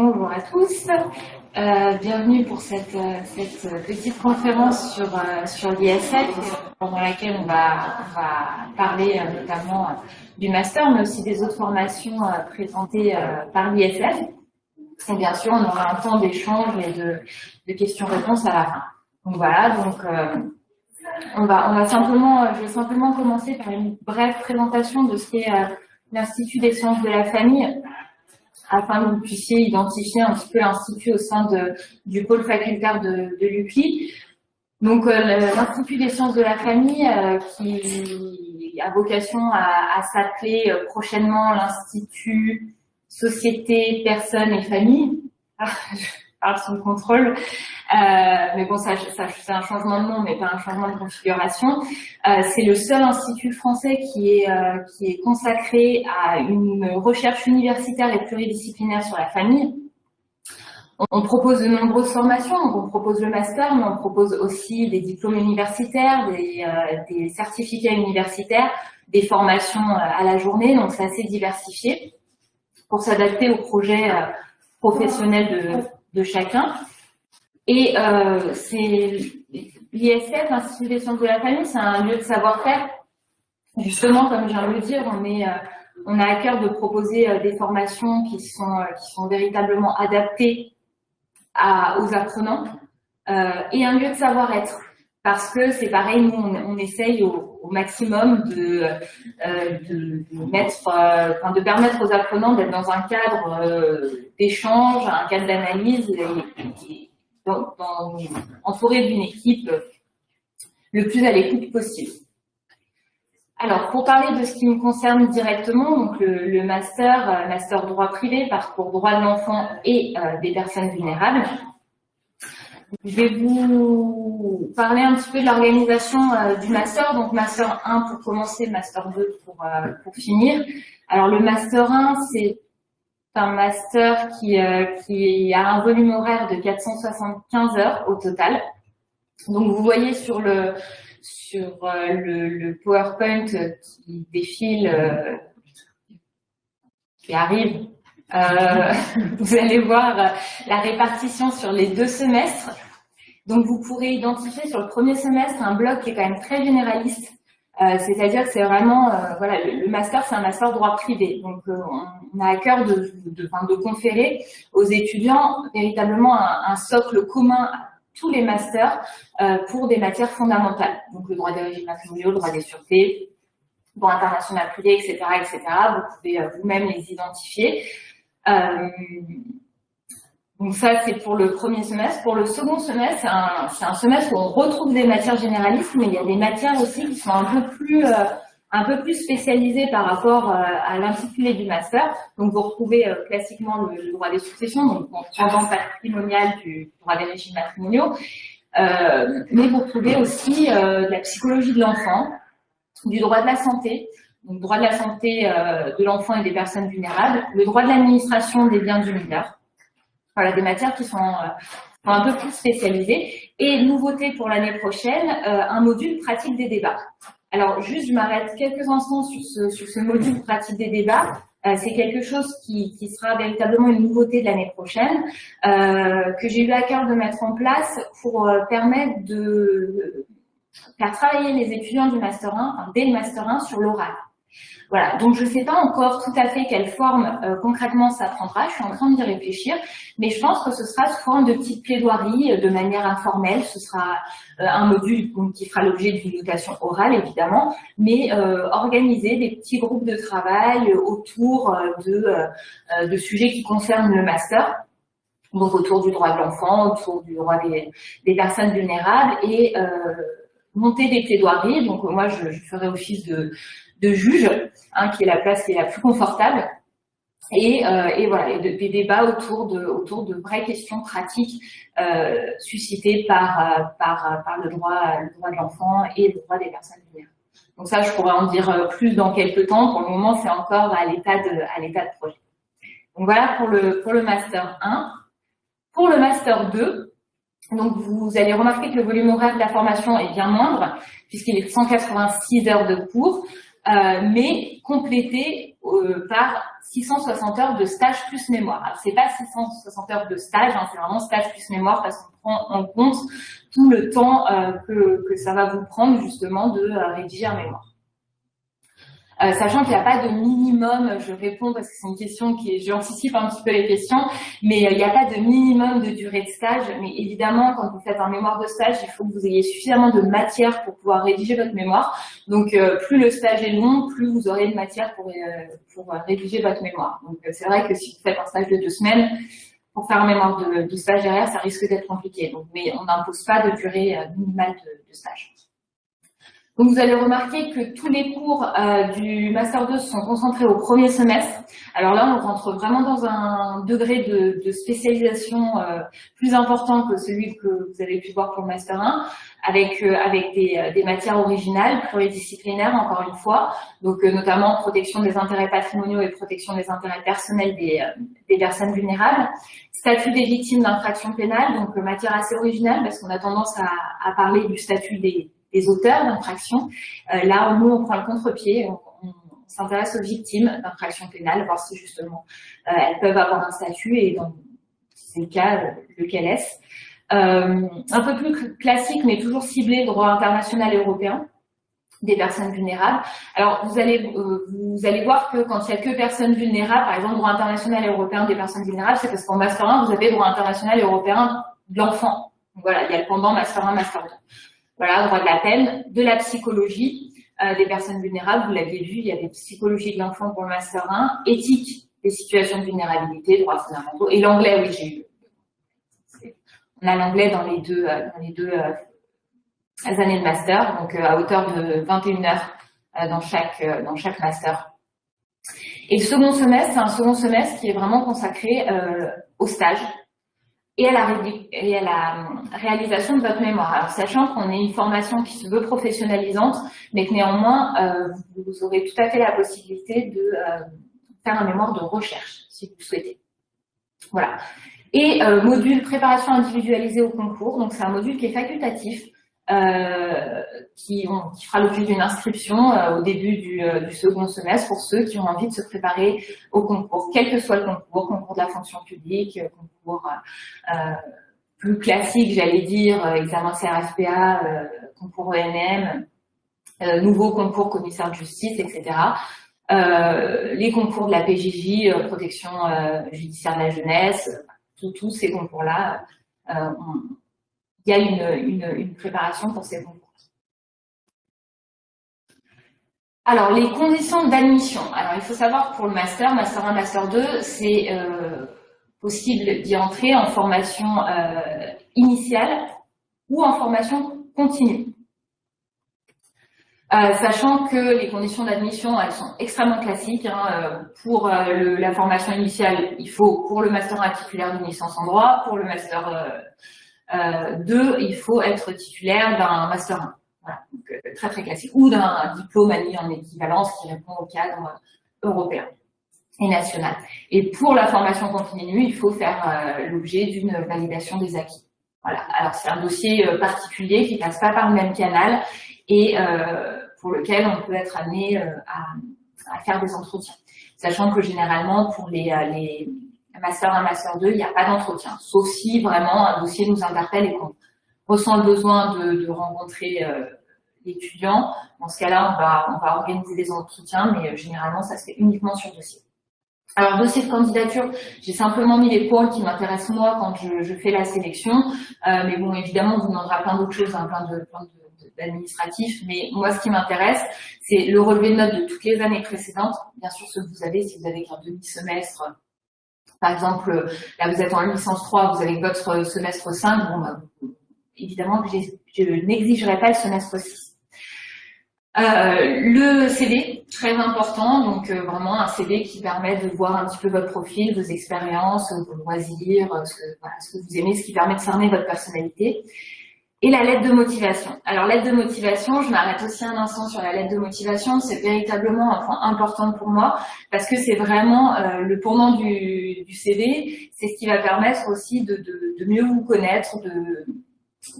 Bonjour à tous, euh, bienvenue pour cette, euh, cette, petite conférence sur, euh, sur l'ISF, pendant laquelle on va, on va parler euh, notamment du master, mais aussi des autres formations présentées par l'ISF. Et bien sûr, on aura un temps d'échange et de, de questions-réponses à la fin. Donc voilà, donc on va, on va simplement, je vais simplement commencer par une brève présentation de ce qu'est l'Institut des sciences de la famille afin que vous puissiez identifier un petit peu l'institut au sein de, du pôle facultaire de, de l'UCLI. Donc euh, l'Institut des sciences de la famille euh, qui a vocation à, à s'appeler euh, prochainement l'Institut Société, Personnes et Famille. Ah, parle sous contrôle. Euh, mais bon, ça, ça c'est un changement de nom, mais pas un changement de configuration. Euh, c'est le seul institut français qui est, euh, qui est consacré à une recherche universitaire et pluridisciplinaire sur la famille. On, propose de nombreuses formations, donc on propose le master, mais on propose aussi des diplômes universitaires, des, euh, des certificats universitaires, des formations euh, à la journée, donc c'est assez diversifié pour s'adapter aux projets professionnels de, de chacun. Et euh, l'ISF, l'Institut des sciences de la famille, c'est un lieu de savoir-faire. Justement, comme je viens de le dire, on, est, euh, on a à cœur de proposer euh, des formations qui sont, euh, qui sont véritablement adaptées à, aux apprenants euh, et un lieu de savoir-être. Parce que c'est pareil, nous, on, on essaye au, au, maximum de, euh, de, mettre, enfin, de permettre aux apprenants d'être dans un cadre d'échange, un cadre d'analyse entouré d'une équipe le plus à l'écoute possible. Alors, pour parler de ce qui me concerne directement, donc le, le master, euh, master droit privé, parcours droit de l'enfant et euh, des personnes vulnérables, je vais vous parler un petit peu de l'organisation euh, du master. Donc, master 1 pour commencer, master 2 pour, euh, pour finir. Alors, le master 1, c'est un master qui, euh, qui a un volume horaire de 475 heures au total. Donc vous voyez sur le sur le, PowerPoint qui défile, qui arrive, euh, vous allez voir la répartition sur les deux semestres. Donc vous pourrez identifier sur le premier semestre un bloc qui est quand même très généraliste euh, c'est-à-dire que c'est vraiment, euh, voilà, le, master, c'est un master droit privé. Donc, euh, on, a à cœur de, de, de, conférer aux étudiants véritablement un, un, socle commun à tous les masters pour des matières fondamentales. Donc, le droit des régimes matrimoniaux, le droit des sûretés, droit international privé, etc., etc. Vous pouvez vous-même les identifier. Donc ça, c'est pour le premier semestre. Pour le second semestre, c'est un, un, semestre où on retrouve des matières généralistes, mais il y a des matières aussi qui sont un peu plus, euh, un peu plus spécialisées par rapport euh, à l'intitulé du master. Donc vous retrouvez euh, classiquement le, droit des successions, donc pendant patrimonial du droit des régimes matrimoniaux, euh, mais vous retrouvez aussi de la psychologie de l'enfant, du droit de la santé, donc droit de la santé de l'enfant et des personnes vulnérables, le droit de l'administration des biens du mineur, voilà, des matières qui sont, euh, un peu plus spécialisées. Et nouveauté pour l'année prochaine, euh, un module pratique des débats. Alors, juste, je m'arrête quelques instants sur ce, sur ce module pratique des débats. Euh, c'est quelque chose qui, qui, sera véritablement une nouveauté de l'année prochaine, euh, que j'ai eu à cœur de mettre en place pour permettre de faire travailler les étudiants du Master 1, enfin, dès le Master 1, sur l'oral. Voilà, donc je ne sais pas encore tout à fait quelle forme euh, concrètement ça prendra, je suis en train d'y réfléchir, mais je pense que ce sera sous forme de petites plaidoiries, euh, de manière informelle, ce sera euh, un module qui fera l'objet d'une notation orale évidemment, mais organiser des petits groupes de travail autour de, sujets qui concernent le master, donc autour du droit de l'enfant, autour du droit des, personnes vulnérables, et monter des plaidoiries, donc moi je ferai office de de juge, hein, qui est la place qui est la plus confortable. Et, euh, et voilà, et de, des débats autour de, autour de vraies questions pratiques euh, suscitées par, euh, par, par le droit, le droit de l'enfant et le droit des personnes vulnérables. Donc ça, je pourrais en dire euh, plus dans quelques temps. Pour le moment, c'est encore à l'état de, à l'état de projet. Donc voilà pour le, pour le master 1. Pour le master 2, donc vous allez remarquer que le volume horaire de la formation est bien moindre, puisqu'il est 186 heures de cours. Mais complété par 660 heures de stage plus mémoire. Alors c'est pas 660 heures de stage, hein, c'est vraiment stage plus mémoire parce qu'on prend en compte tout le temps que, que, ça va vous prendre justement de rédiger un mémoire. Euh, sachant qu'il n'y a pas de minimum, je réponds parce que c'est une question qui est, j'anticipe un petit peu les questions, mais euh, il n'y a pas de minimum de durée de stage, mais évidemment, quand vous faites un mémoire de stage, il faut que vous ayez suffisamment de matière pour pouvoir rédiger votre mémoire. Donc, euh, plus le stage est long, plus vous aurez de matière pour, rédiger votre mémoire. Donc, c'est vrai que si vous faites un stage de deux semaines, pour faire un mémoire de, stage derrière, ça risque d'être compliqué. Donc, mais on n'impose pas de durée minimale de stage. Donc vous allez remarquer que tous les cours euh, du Master 2 sont concentrés au premier semestre. Alors là, on rentre vraiment dans un degré de, de spécialisation euh, plus important que celui que vous avez pu voir pour le Master 1, avec, euh, avec des, des, matières originales, pluridisciplinaires encore une fois, donc notamment protection des intérêts patrimoniaux et protection des intérêts personnels des, des personnes vulnérables. Statut des victimes d'infractions pénales, donc matière assez originale parce qu'on a tendance à, à parler du statut des des auteurs d'infractions. Euh, là, nous, on prend le contre-pied, on, s'intéresse aux victimes d'infractions pénales, voir si justement euh, elles peuvent avoir un statut et dans c'est le cas, lequel est-ce. Euh, un peu plus classique, mais toujours ciblé, droit international européen des personnes vulnérables. Alors, vous allez, vous allez voir que quand il n'y a que personnes vulnérables, par exemple, droit international européen des personnes vulnérables, c'est parce qu'en Master 1, vous avez droit international européen de l'enfant. Voilà, il y a le pendant Master 1, Master 2. Voilà, droit de la peine, de la psychologie euh, des personnes vulnérables, vous l'avez vu, il y a des psychologies de l'enfant pour le Master 1, éthique des situations de vulnérabilité, droits fondamentaux, et l'anglais, oui, j'ai eu. On a l'anglais dans les deux, euh, dans les deux euh, années de master, donc à hauteur de 21 heures dans chaque, dans chaque master. Et le second semestre, c'est un second semestre qui est vraiment consacré au stage, et à, la, et à la réalisation de votre mémoire. Alors, sachant qu'on est une formation qui se veut professionnalisante, mais que néanmoins, euh, vous aurez tout à fait la possibilité de euh, faire un mémoire de recherche, si vous le souhaitez. Voilà. Et euh, module préparation individualisée au concours, donc c'est un module qui est facultatif, euh, qui, qui, fera l'objet d'une inscription euh, au début du, euh, du, second semestre pour ceux qui ont envie de se préparer au concours, quel que soit le concours, concours de la fonction publique, concours plus classique, j'allais dire, examen CRFPA, concours ENM, nouveau concours commissaire de justice, etc. les concours de la PJJ, protection judiciaire de la jeunesse, tous ces concours-là, il y a une, préparation pour ces concours. Alors, les conditions d'admission. Alors, il faut savoir pour le master, master 1, master 2, c'est euh, possible d'y entrer en formation euh, initiale ou en formation continue. Euh, sachant que les conditions d'admission, elles sont extrêmement classiques. Hein, pour la formation initiale, il faut, pour le master 1 titulaire d'une licence en droit, pour le master euh, deux, il faut être titulaire d'un Master 1. Voilà, donc, euh, très très classique. Ou d'un diplôme admis en équivalence qui répond au cadre européen et national. Et pour la formation continue, il faut faire euh, l'objet d'une validation des acquis. Voilà. Alors c'est un dossier particulier qui passe pas par le même canal et pour lequel on peut être amené à, à, faire des entretiens. Sachant que généralement pour les, les Master 1, Master 2, il n'y a pas d'entretien, sauf si vraiment un dossier nous interpelle et qu'on ressent le besoin de, rencontrer euh, l'étudiant. Dans ce cas-là, on va, organiser des entretiens, mais euh, généralement, ça se fait uniquement sur dossier. Alors, dossier de candidature, j'ai simplement mis les points qui m'intéressent moi quand je, fais la sélection. Euh, mais bon, évidemment, on vous demandera plein d'autres choses, hein, plein de, plein d'administratifs. Mais moi, ce qui m'intéresse, c'est le relevé de notes de toutes les années précédentes. Bien sûr, ce que vous avez, si vous avez qu'un demi-semestre, par exemple, là vous êtes en licence 3, vous avez votre semestre 5, bon, bah, évidemment que je n'exigerai pas le semestre 6. Euh, le CD, très important, donc euh, vraiment un CD qui permet de voir un petit peu votre profil, vos expériences, vos loisirs, ce que, voilà, ce que vous aimez, ce qui permet de cerner votre personnalité. Et la lettre de motivation. Alors, lettre de motivation, je m'arrête aussi un instant sur la lettre de motivation. C'est véritablement un point important pour moi parce que c'est vraiment euh, le pendant du, du CV. C'est ce qui va permettre aussi de, de, mieux vous connaître, de,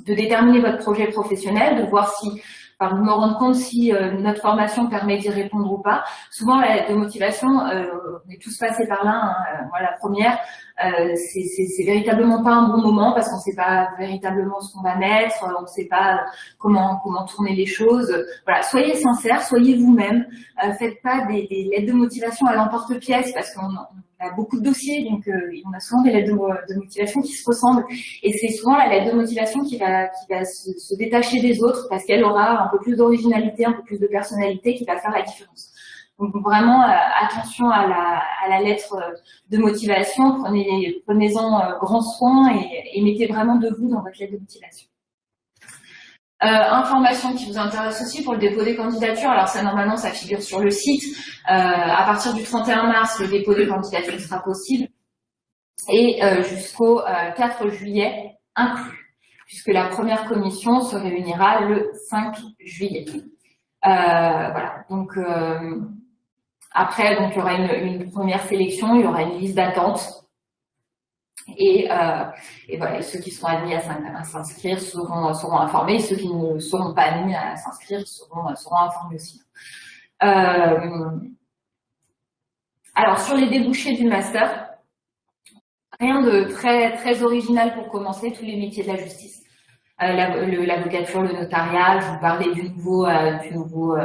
de, déterminer votre projet professionnel, de voir si enfin, me rendre compte si notre formation permet d'y répondre ou pas. Souvent, la lettre de motivation, on est tous passés par là. Hein, voilà, la première, euh, c'est véritablement pas un bon moment parce qu'on sait pas véritablement ce qu'on va mettre, on sait pas comment comment tourner les choses. Voilà, soyez sincères, soyez vous-même. Euh, faites pas des, des, lettres de motivation à l'emporte-pièce parce qu'on a beaucoup de dossiers, donc euh, on a souvent des lettres de, motivation qui se ressemblent. Et c'est souvent la lettre de motivation qui va qui va se, se détacher des autres parce qu'elle aura un peu plus d'originalité, un peu plus de personnalité qui va faire la différence. Donc vraiment euh, attention à la, à la, lettre euh, de motivation, prenez, prenez-en euh, grand soin et, mettez vraiment de vous dans votre lettre de motivation. Euh, information qui vous intéresse aussi pour le dépôt des candidatures. Alors ça normalement ça figure sur le site. Euh, à partir du 31 mars, le dépôt des candidatures sera possible et euh, jusqu'au 4 juillet inclus, puisque la première commission se réunira le 5 juillet. voilà. Donc après, donc, il y aura une, première sélection, il y aura une liste d'attente. Et, euh, et, ceux qui seront admis à s'inscrire seront, informés, ceux qui ne seront pas admis à s'inscrire seront, informés aussi. Euh, alors, sur les débouchés du master, rien de très, original pour commencer, tous les métiers de la justice. Euh, L'avocature, le, notariat, je vous parlais du nouveau, du nouveau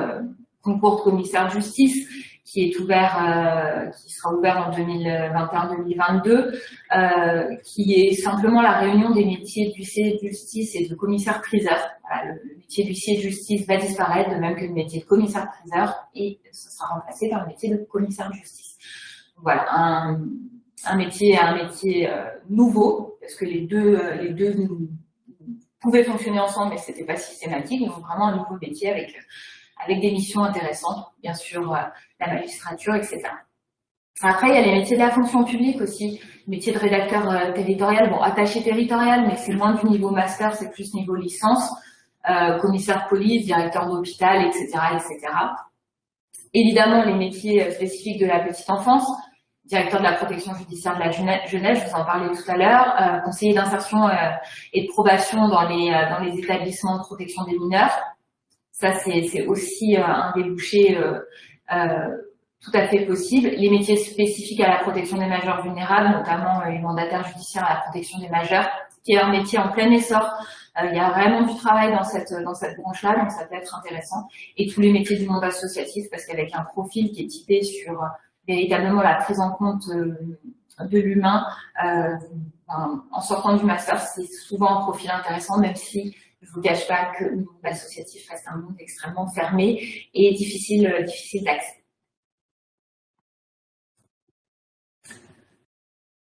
concours de commissaire de justice qui est ouvert, euh, qui sera ouvert en 2021-2022, euh, qui est simplement la réunion des métiers d'huissier de justice et de commissaire-priseur. le, métier d'huissier de justice va disparaître, de même que le métier de commissaire-priseur, et ce sera remplacé par le métier de commissaire de justice. Voilà, un, métier, un métier euh, nouveau, parce que les deux, les deux pouvaient fonctionner ensemble, mais c'était pas systématique, donc vraiment un nouveau métier avec avec des missions intéressantes, bien sûr, euh, la magistrature, etc. Après, il y a les métiers de la fonction publique aussi, métier de rédacteur euh, territorial, bon, attaché territorial, mais c'est moins du niveau master, c'est plus niveau licence, euh, commissaire police, directeur d'hôpital, etc., etc. Évidemment, les métiers spécifiques de la petite enfance, directeur de la protection judiciaire de la jeunesse, je vous en parlais tout à l'heure, conseiller d'insertion et de probation dans les, dans les établissements de protection des mineurs, ça, c'est aussi euh, un débouché euh, euh, tout à fait possible. Les métiers spécifiques à la protection des majeurs vulnérables, notamment les mandataires judiciaires à la protection des majeurs, qui est un métier en plein essor. il y a vraiment du travail dans cette, dans cette branche-là, donc ça peut être intéressant. Et tous les métiers du monde associatif, parce qu'avec un profil qui est typé sur véritablement la prise en compte de l'humain, en sortant du master, c'est souvent un profil intéressant, même si je ne vous cache pas que le monde associatif reste un monde extrêmement fermé et difficile, euh, difficile d'accès.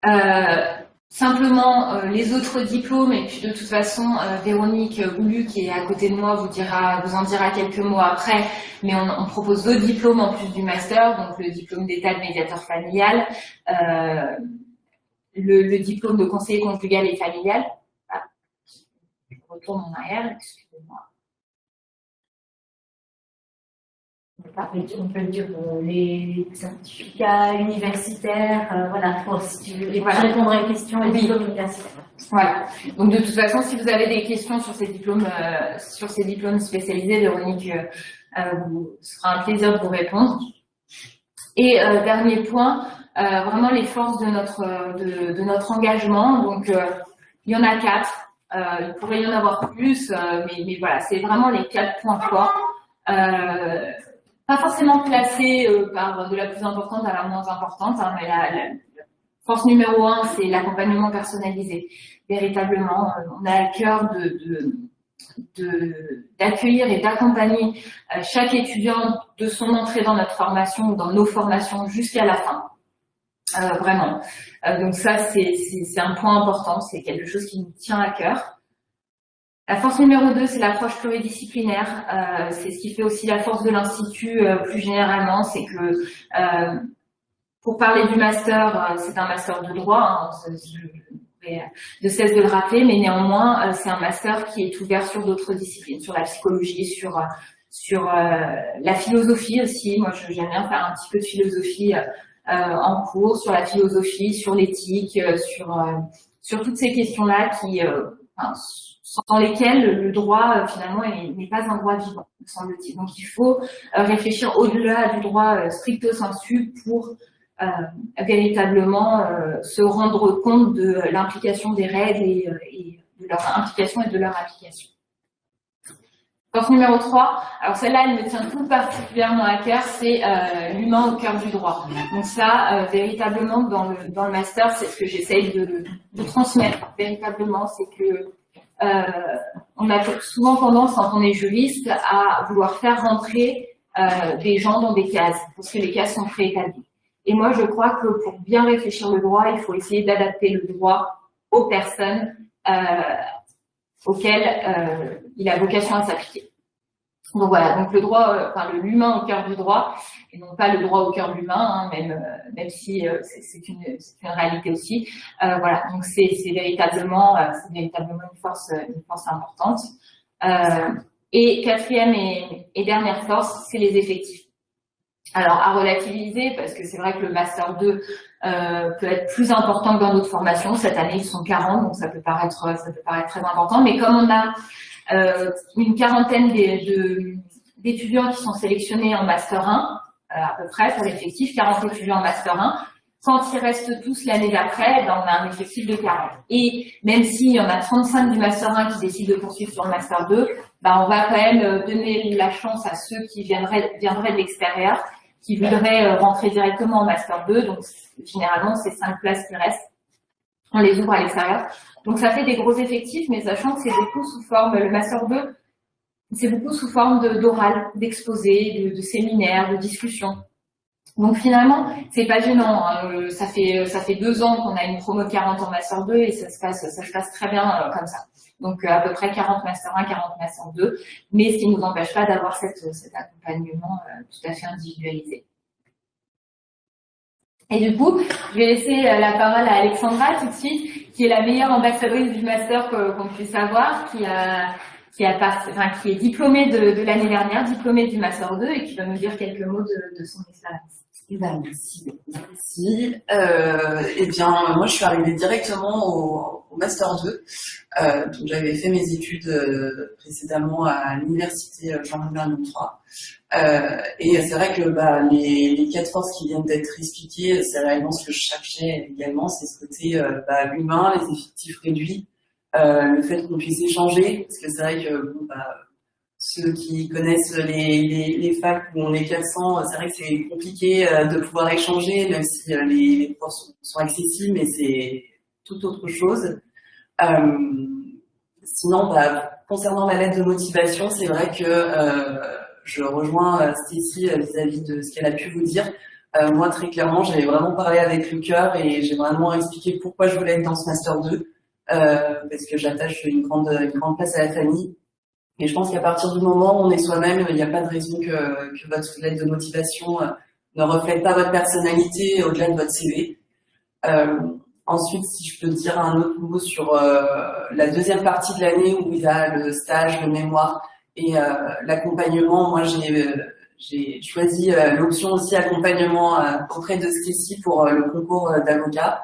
Euh, simplement euh, les autres diplômes et puis de toute façon Véronique Goulu qui est à côté de moi vous dira vous en dira quelques mots après mais on, propose d'autres diplômes en plus du master donc le diplôme d'état de médiateur familial le, le, diplôme de conseiller conjugal et familial retourne en arrière, excusez-moi. On peut dire euh, les certificats universitaires, euh, voilà, pour si tu veux répondre à une question, les diplômes universitaires. Voilà. Donc de toute façon, si vous avez des questions sur ces diplômes, euh, sur ces diplômes spécialisés, Véronique vous sera un plaisir de vous répondre. Et dernier point, vraiment les forces de notre de, de notre engagement. Donc il y en a quatre. Euh, il pourrait y en avoir plus, euh, mais, mais, voilà, c'est vraiment les quatre points forts. Euh, pas forcément classés par de la plus importante à la moins importante, hein, mais la, la, force numéro un, c'est l'accompagnement personnalisé. Véritablement, on a à cœur de, de d'accueillir et d'accompagner chaque étudiant de son entrée dans notre formation ou dans nos formations jusqu'à la fin. Euh, vraiment. Euh, donc ça, c'est un point important, c'est quelque chose qui nous tient à cœur. La force numéro 2, c'est l'approche pluridisciplinaire. Euh, c'est ce qui fait aussi la force de l'Institut plus généralement, c'est que pour parler du master, c'est un master de droit, hein, de cesse de le rappeler, mais néanmoins, c'est un master qui est ouvert sur d'autres disciplines, sur la psychologie, sur sur la philosophie aussi. Moi, j'aime bien faire un petit peu de philosophie euh, en cours sur la philosophie, sur l'éthique, euh, sur, euh, sur toutes ces questions-là qui, sans lesquels le droit finalement n'est pas un droit vivant, semble-t-il. Donc il faut réfléchir au-delà du droit stricto sensu pour véritablement se rendre compte de l'implication des règles et, et, de leur implication et de leur application. Numéro 3, alors celle-là, elle me tient tout particulièrement à cœur, c'est euh, l'humain au cœur du droit. Donc ça, euh, véritablement, dans le, dans le master, c'est ce que j'essaye de, de, transmettre, véritablement, c'est que euh, on a souvent tendance, quand on est juriste, à vouloir faire rentrer euh, des gens dans des cases, parce que les cases sont préétablies. Et moi, je crois que pour bien réfléchir le droit, il faut essayer d'adapter le droit aux personnes, euh, auquel euh, il a vocation à s'appliquer. Donc voilà, donc le droit, euh, enfin l'humain au cœur du droit, et non pas le droit au cœur de l'humain, hein, même euh, même si c'est une, une, réalité aussi. voilà, donc c'est véritablement c'est véritablement une force une force importante. et quatrième et, et dernière force, c'est les effectifs. Alors à relativiser parce que c'est vrai que le master 2 euh, peut être plus important que dans d'autres formations. Cette année, ils sont 40, donc ça peut paraître, ça peut paraître très important. Mais comme on a euh, une quarantaine d'étudiants qui sont sélectionnés en master 1, euh, à peu près pour l'effectif, 40 étudiants en master 1, quand ils restent tous l'année d'après, ben, on a un effectif de 40. Et même s'il y en a 35 du Master 1 qui décident de poursuivre sur le Master 2, ben, on va quand même euh, donner la chance à ceux qui viendraient, viendraient de l'extérieur qui voudraient euh, rentrer directement en Master 2. Donc, généralement, c'est cinq places qui restent. Les ouvre à l'extérieur. Donc, ça fait des gros effectifs, mais sachant que c'est beaucoup sous forme, le Master 2, c'est beaucoup sous forme d'oral, de, de séminaires, de discussions. Donc finalement, c'est pas gênant. Hein. Euh, ça fait deux ans qu'on a une promo 40 en master 2 et ça se passe très bien euh, comme ça. Donc à peu près 40 master 1, 40 master 2, mais ce qui ne nous empêche pas d'avoir cet accompagnement euh, tout à fait individualisé. Et du coup, je vais laisser la parole à Alexandra tout de suite, qui est la meilleure ambassadrice du master qu'on puisse avoir, qui a qui, a enfin, qui est diplômée de, l'année dernière, diplômée du master 2 et qui va nous dire quelques mots de son expérience. Ben, merci. Euh, eh bien, moi, je suis arrivée directement au, au Master 2. Euh, donc, j'avais fait mes études euh, précédemment à l'université euh, Jean-Louis 3. Euh, et c'est vrai que bah, les, les, quatre forces qui viennent d'être expliquées, c'est réellement ce que je cherchais également, c'est ce côté euh, bah, humain, les effectifs réduits, le fait qu'on puisse échanger, parce que c'est vrai que bon, bah, ceux qui connaissent les, les, facs où on est 400, c'est vrai que c'est compliqué euh, de pouvoir échanger, même si euh, les, cours sont, accessibles, mais c'est tout autre chose. Euh, sinon, bah, concernant ma lettre de motivation, c'est vrai que je rejoins Stécie vis-à-vis de ce qu'elle a pu vous dire. Moi, très clairement, j'avais vraiment parlé avec le cœur et j'ai vraiment expliqué pourquoi je voulais être dans ce Master 2, parce que j'attache une grande, une grande place à la famille et je pense qu'à partir du moment où on est soi-même, il n'y a pas de raison que, votre lettre de motivation euh, ne reflète pas votre personnalité au-delà de votre CV. Euh, ensuite, si je peux dire un autre mot sur euh, la deuxième partie de l'année où il y a le stage, le mémoire et euh, l'accompagnement, moi j'ai choisi l'option aussi accompagnement auprès de Stacy pour le concours d'avocat.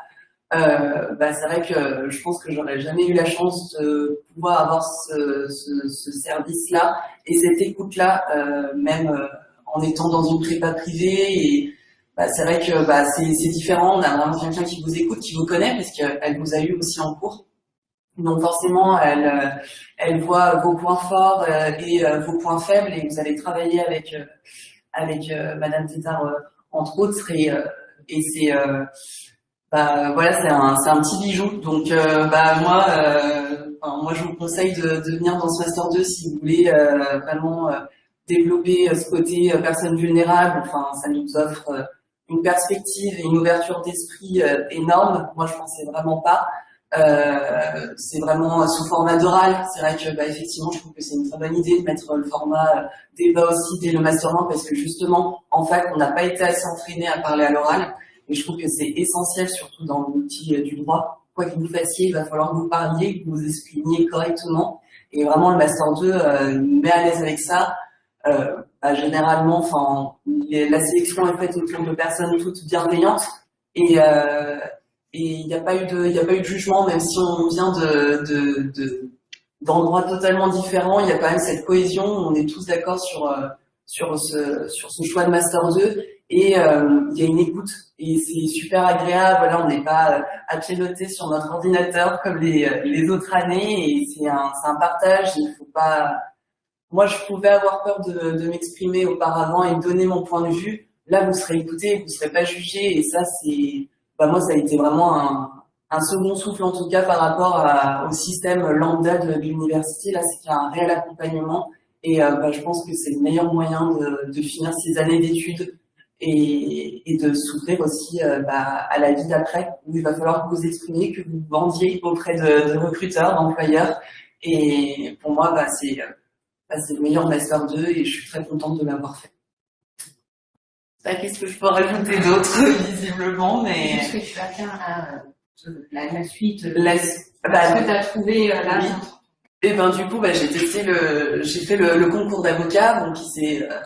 Euh, bah, c'est vrai que je pense que j'aurais jamais eu la chance de pouvoir avoir ce, ce, ce service-là et cette écoute-là, euh, même euh, en étant dans une prépa privée. Et bah, c'est vrai que bah, c'est différent. On a vraiment quelqu'un qui vous écoute, qui vous connaît, parce qu'elle vous a eu aussi en cours. Donc forcément, elle, elle voit vos points forts et vos points faibles, et vous allez travailler avec avec Madame Tétard entre autres. Et, et c'est bah, voilà, c'est un, un, petit bijou. Donc, euh, bah, moi, euh, moi, je vous conseille de, de, venir dans ce Master 2 si vous voulez euh, vraiment développer ce côté personne vulnérable. Enfin, ça nous offre une perspective et une ouverture d'esprit énorme. Moi, je pensais vraiment pas. c'est vraiment sous format d'oral. C'est vrai que, bah, effectivement, je trouve que c'est une très bonne idée de mettre le format débat aussi dès le Master 1 parce que justement, en fait, on n'a pas été assez entraîné à parler à l'oral. Et je trouve que c'est essentiel, surtout dans l'outil euh, du droit. Quoi que vous fassiez, il va falloir que vous parliez, que vous exprimiez correctement. Et vraiment, le Master 2 euh, met à l'aise avec ça. Euh, bah, généralement, enfin, la sélection est faite autour de personnes toutes bienveillantes. Et il n'y a pas eu de jugement même si on vient de de, de, d'endroits totalement différents, il y a quand même cette cohésion, on est tous d'accord sur ce choix de Master 2 et euh, il y a une écoute et c'est super agréable. Là, on n'est pas à piloter sur notre ordinateur comme les, les autres années et c'est un, partage. Il faut pas. Moi, je pouvais avoir peur de, m'exprimer auparavant et donner mon point de vue. Là, vous serez écouté, vous serez pas jugé et ça, c'est. Bah, moi, ça a été vraiment un, un second souffle en tout cas par rapport au système lambda de, l'université. Là, c'est qu'il un réel accompagnement et euh, bah, je pense que c'est le meilleur moyen de finir ces années d'études et, et de s'ouvrir aussi euh, bah, à la vie d'après, où il va falloir que vous exprimiez, que vous vendiez auprès de, de recruteurs, d'employeurs. Et pour moi, bah, c'est euh, bah, le meilleur Master 2 et je suis très contente de l'avoir fait. Bah, Qu'est-ce que je peux rajouter d'autre, visiblement, mais... Qu'est-ce que tu vas faire là, la, la, suite la, bah, Ce que tu as trouvé euh, là oui. Et ben du coup, bah, j'ai testé le, j'ai fait le, le concours d'avocat, donc qui s'est euh,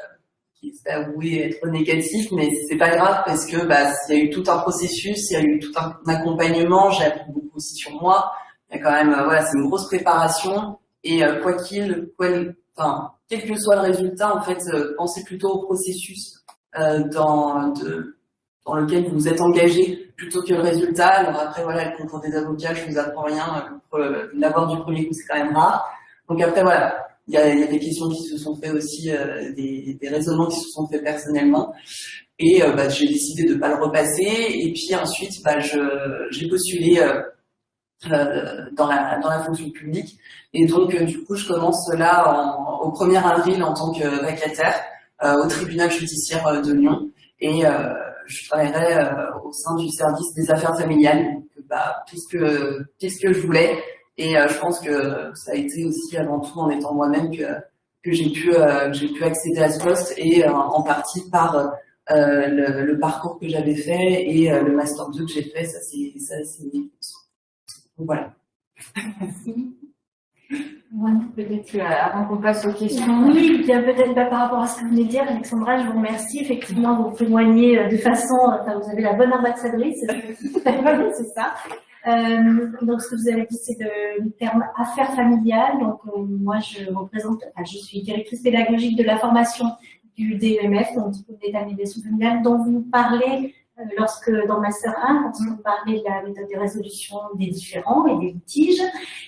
qui s'est avoué être négatif, mais c'est pas grave parce que bah, il y a eu tout un processus, il y a eu tout un accompagnement, j'ai appris beaucoup aussi sur moi. Il y a quand même, euh, voilà, c'est une grosse préparation et euh, quoi qu'il, enfin, quel que soit le résultat, en fait, euh, pensez plutôt au processus dans, dans lequel vous êtes engagé plutôt que le résultat. Alors après, voilà, le concours des avocats, je vous apprends rien, l'avoir du premier coup, c'est quand même rare. Donc après, voilà, il y, a, il y a, des questions qui se sont faites aussi, euh, des, des, raisonnements qui se sont faits personnellement. Et euh, bah, j'ai décidé de ne pas le repasser. Et puis ensuite, bah, j'ai postulé euh, euh, dans, la, dans la fonction publique. Et donc, euh, du coup, je commence là en, au 1er avril en tant que vacataire au tribunal judiciaire de Lyon. Et je travaillerai au sein du service des affaires familiales. Donc, bah, puisque, puisque je voulais, et euh, je pense que ça a été aussi avant tout en étant moi-même que, que j'ai pu, euh, j'ai pu accéder à ce poste et euh, en partie par le, le, parcours que j'avais fait et le Master 2 que j'ai fait, ça c'est ça c'est voilà. Merci. peut-être avant qu'on passe aux questions. Oui, bien peut-être bah, par rapport à ce que vous venez de dire, Alexandra, je vous remercie. Effectivement, vous témoignez de façon, enfin, vous avez la bonne ambassadrice, c'est ça. Euh, donc, ce que vous avez dit, c'est le, terme affaires familiales. Donc, euh, moi, je représente, je suis directrice pédagogique de la formation du DEMF, donc Diplôme d'état médiation familiale, dont vous parlez lorsque dans Master 1, quand on parlait de la méthode de résolution des différends et des litiges.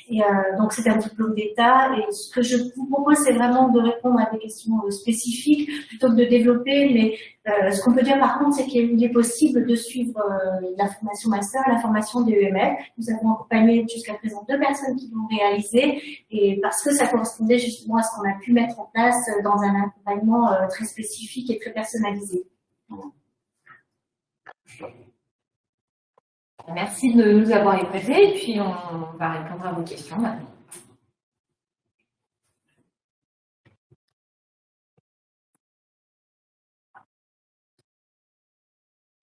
Et euh, donc c'est un diplôme d'État. Et ce que je vous propose, c'est vraiment de répondre à des questions euh, spécifiques plutôt que de développer. Mais euh, ce qu'on peut dire par contre, c'est qu'il est possible de suivre euh, la formation Master, la formation DEML. Nous avons accompagné jusqu'à présent deux personnes qui l'ont réalisé. Et parce que ça correspondait justement à ce qu'on a pu mettre en place dans un accompagnement très spécifique et très personnalisé. Voilà. Merci de nous avoir écoutés et puis on va répondre à vos questions maintenant.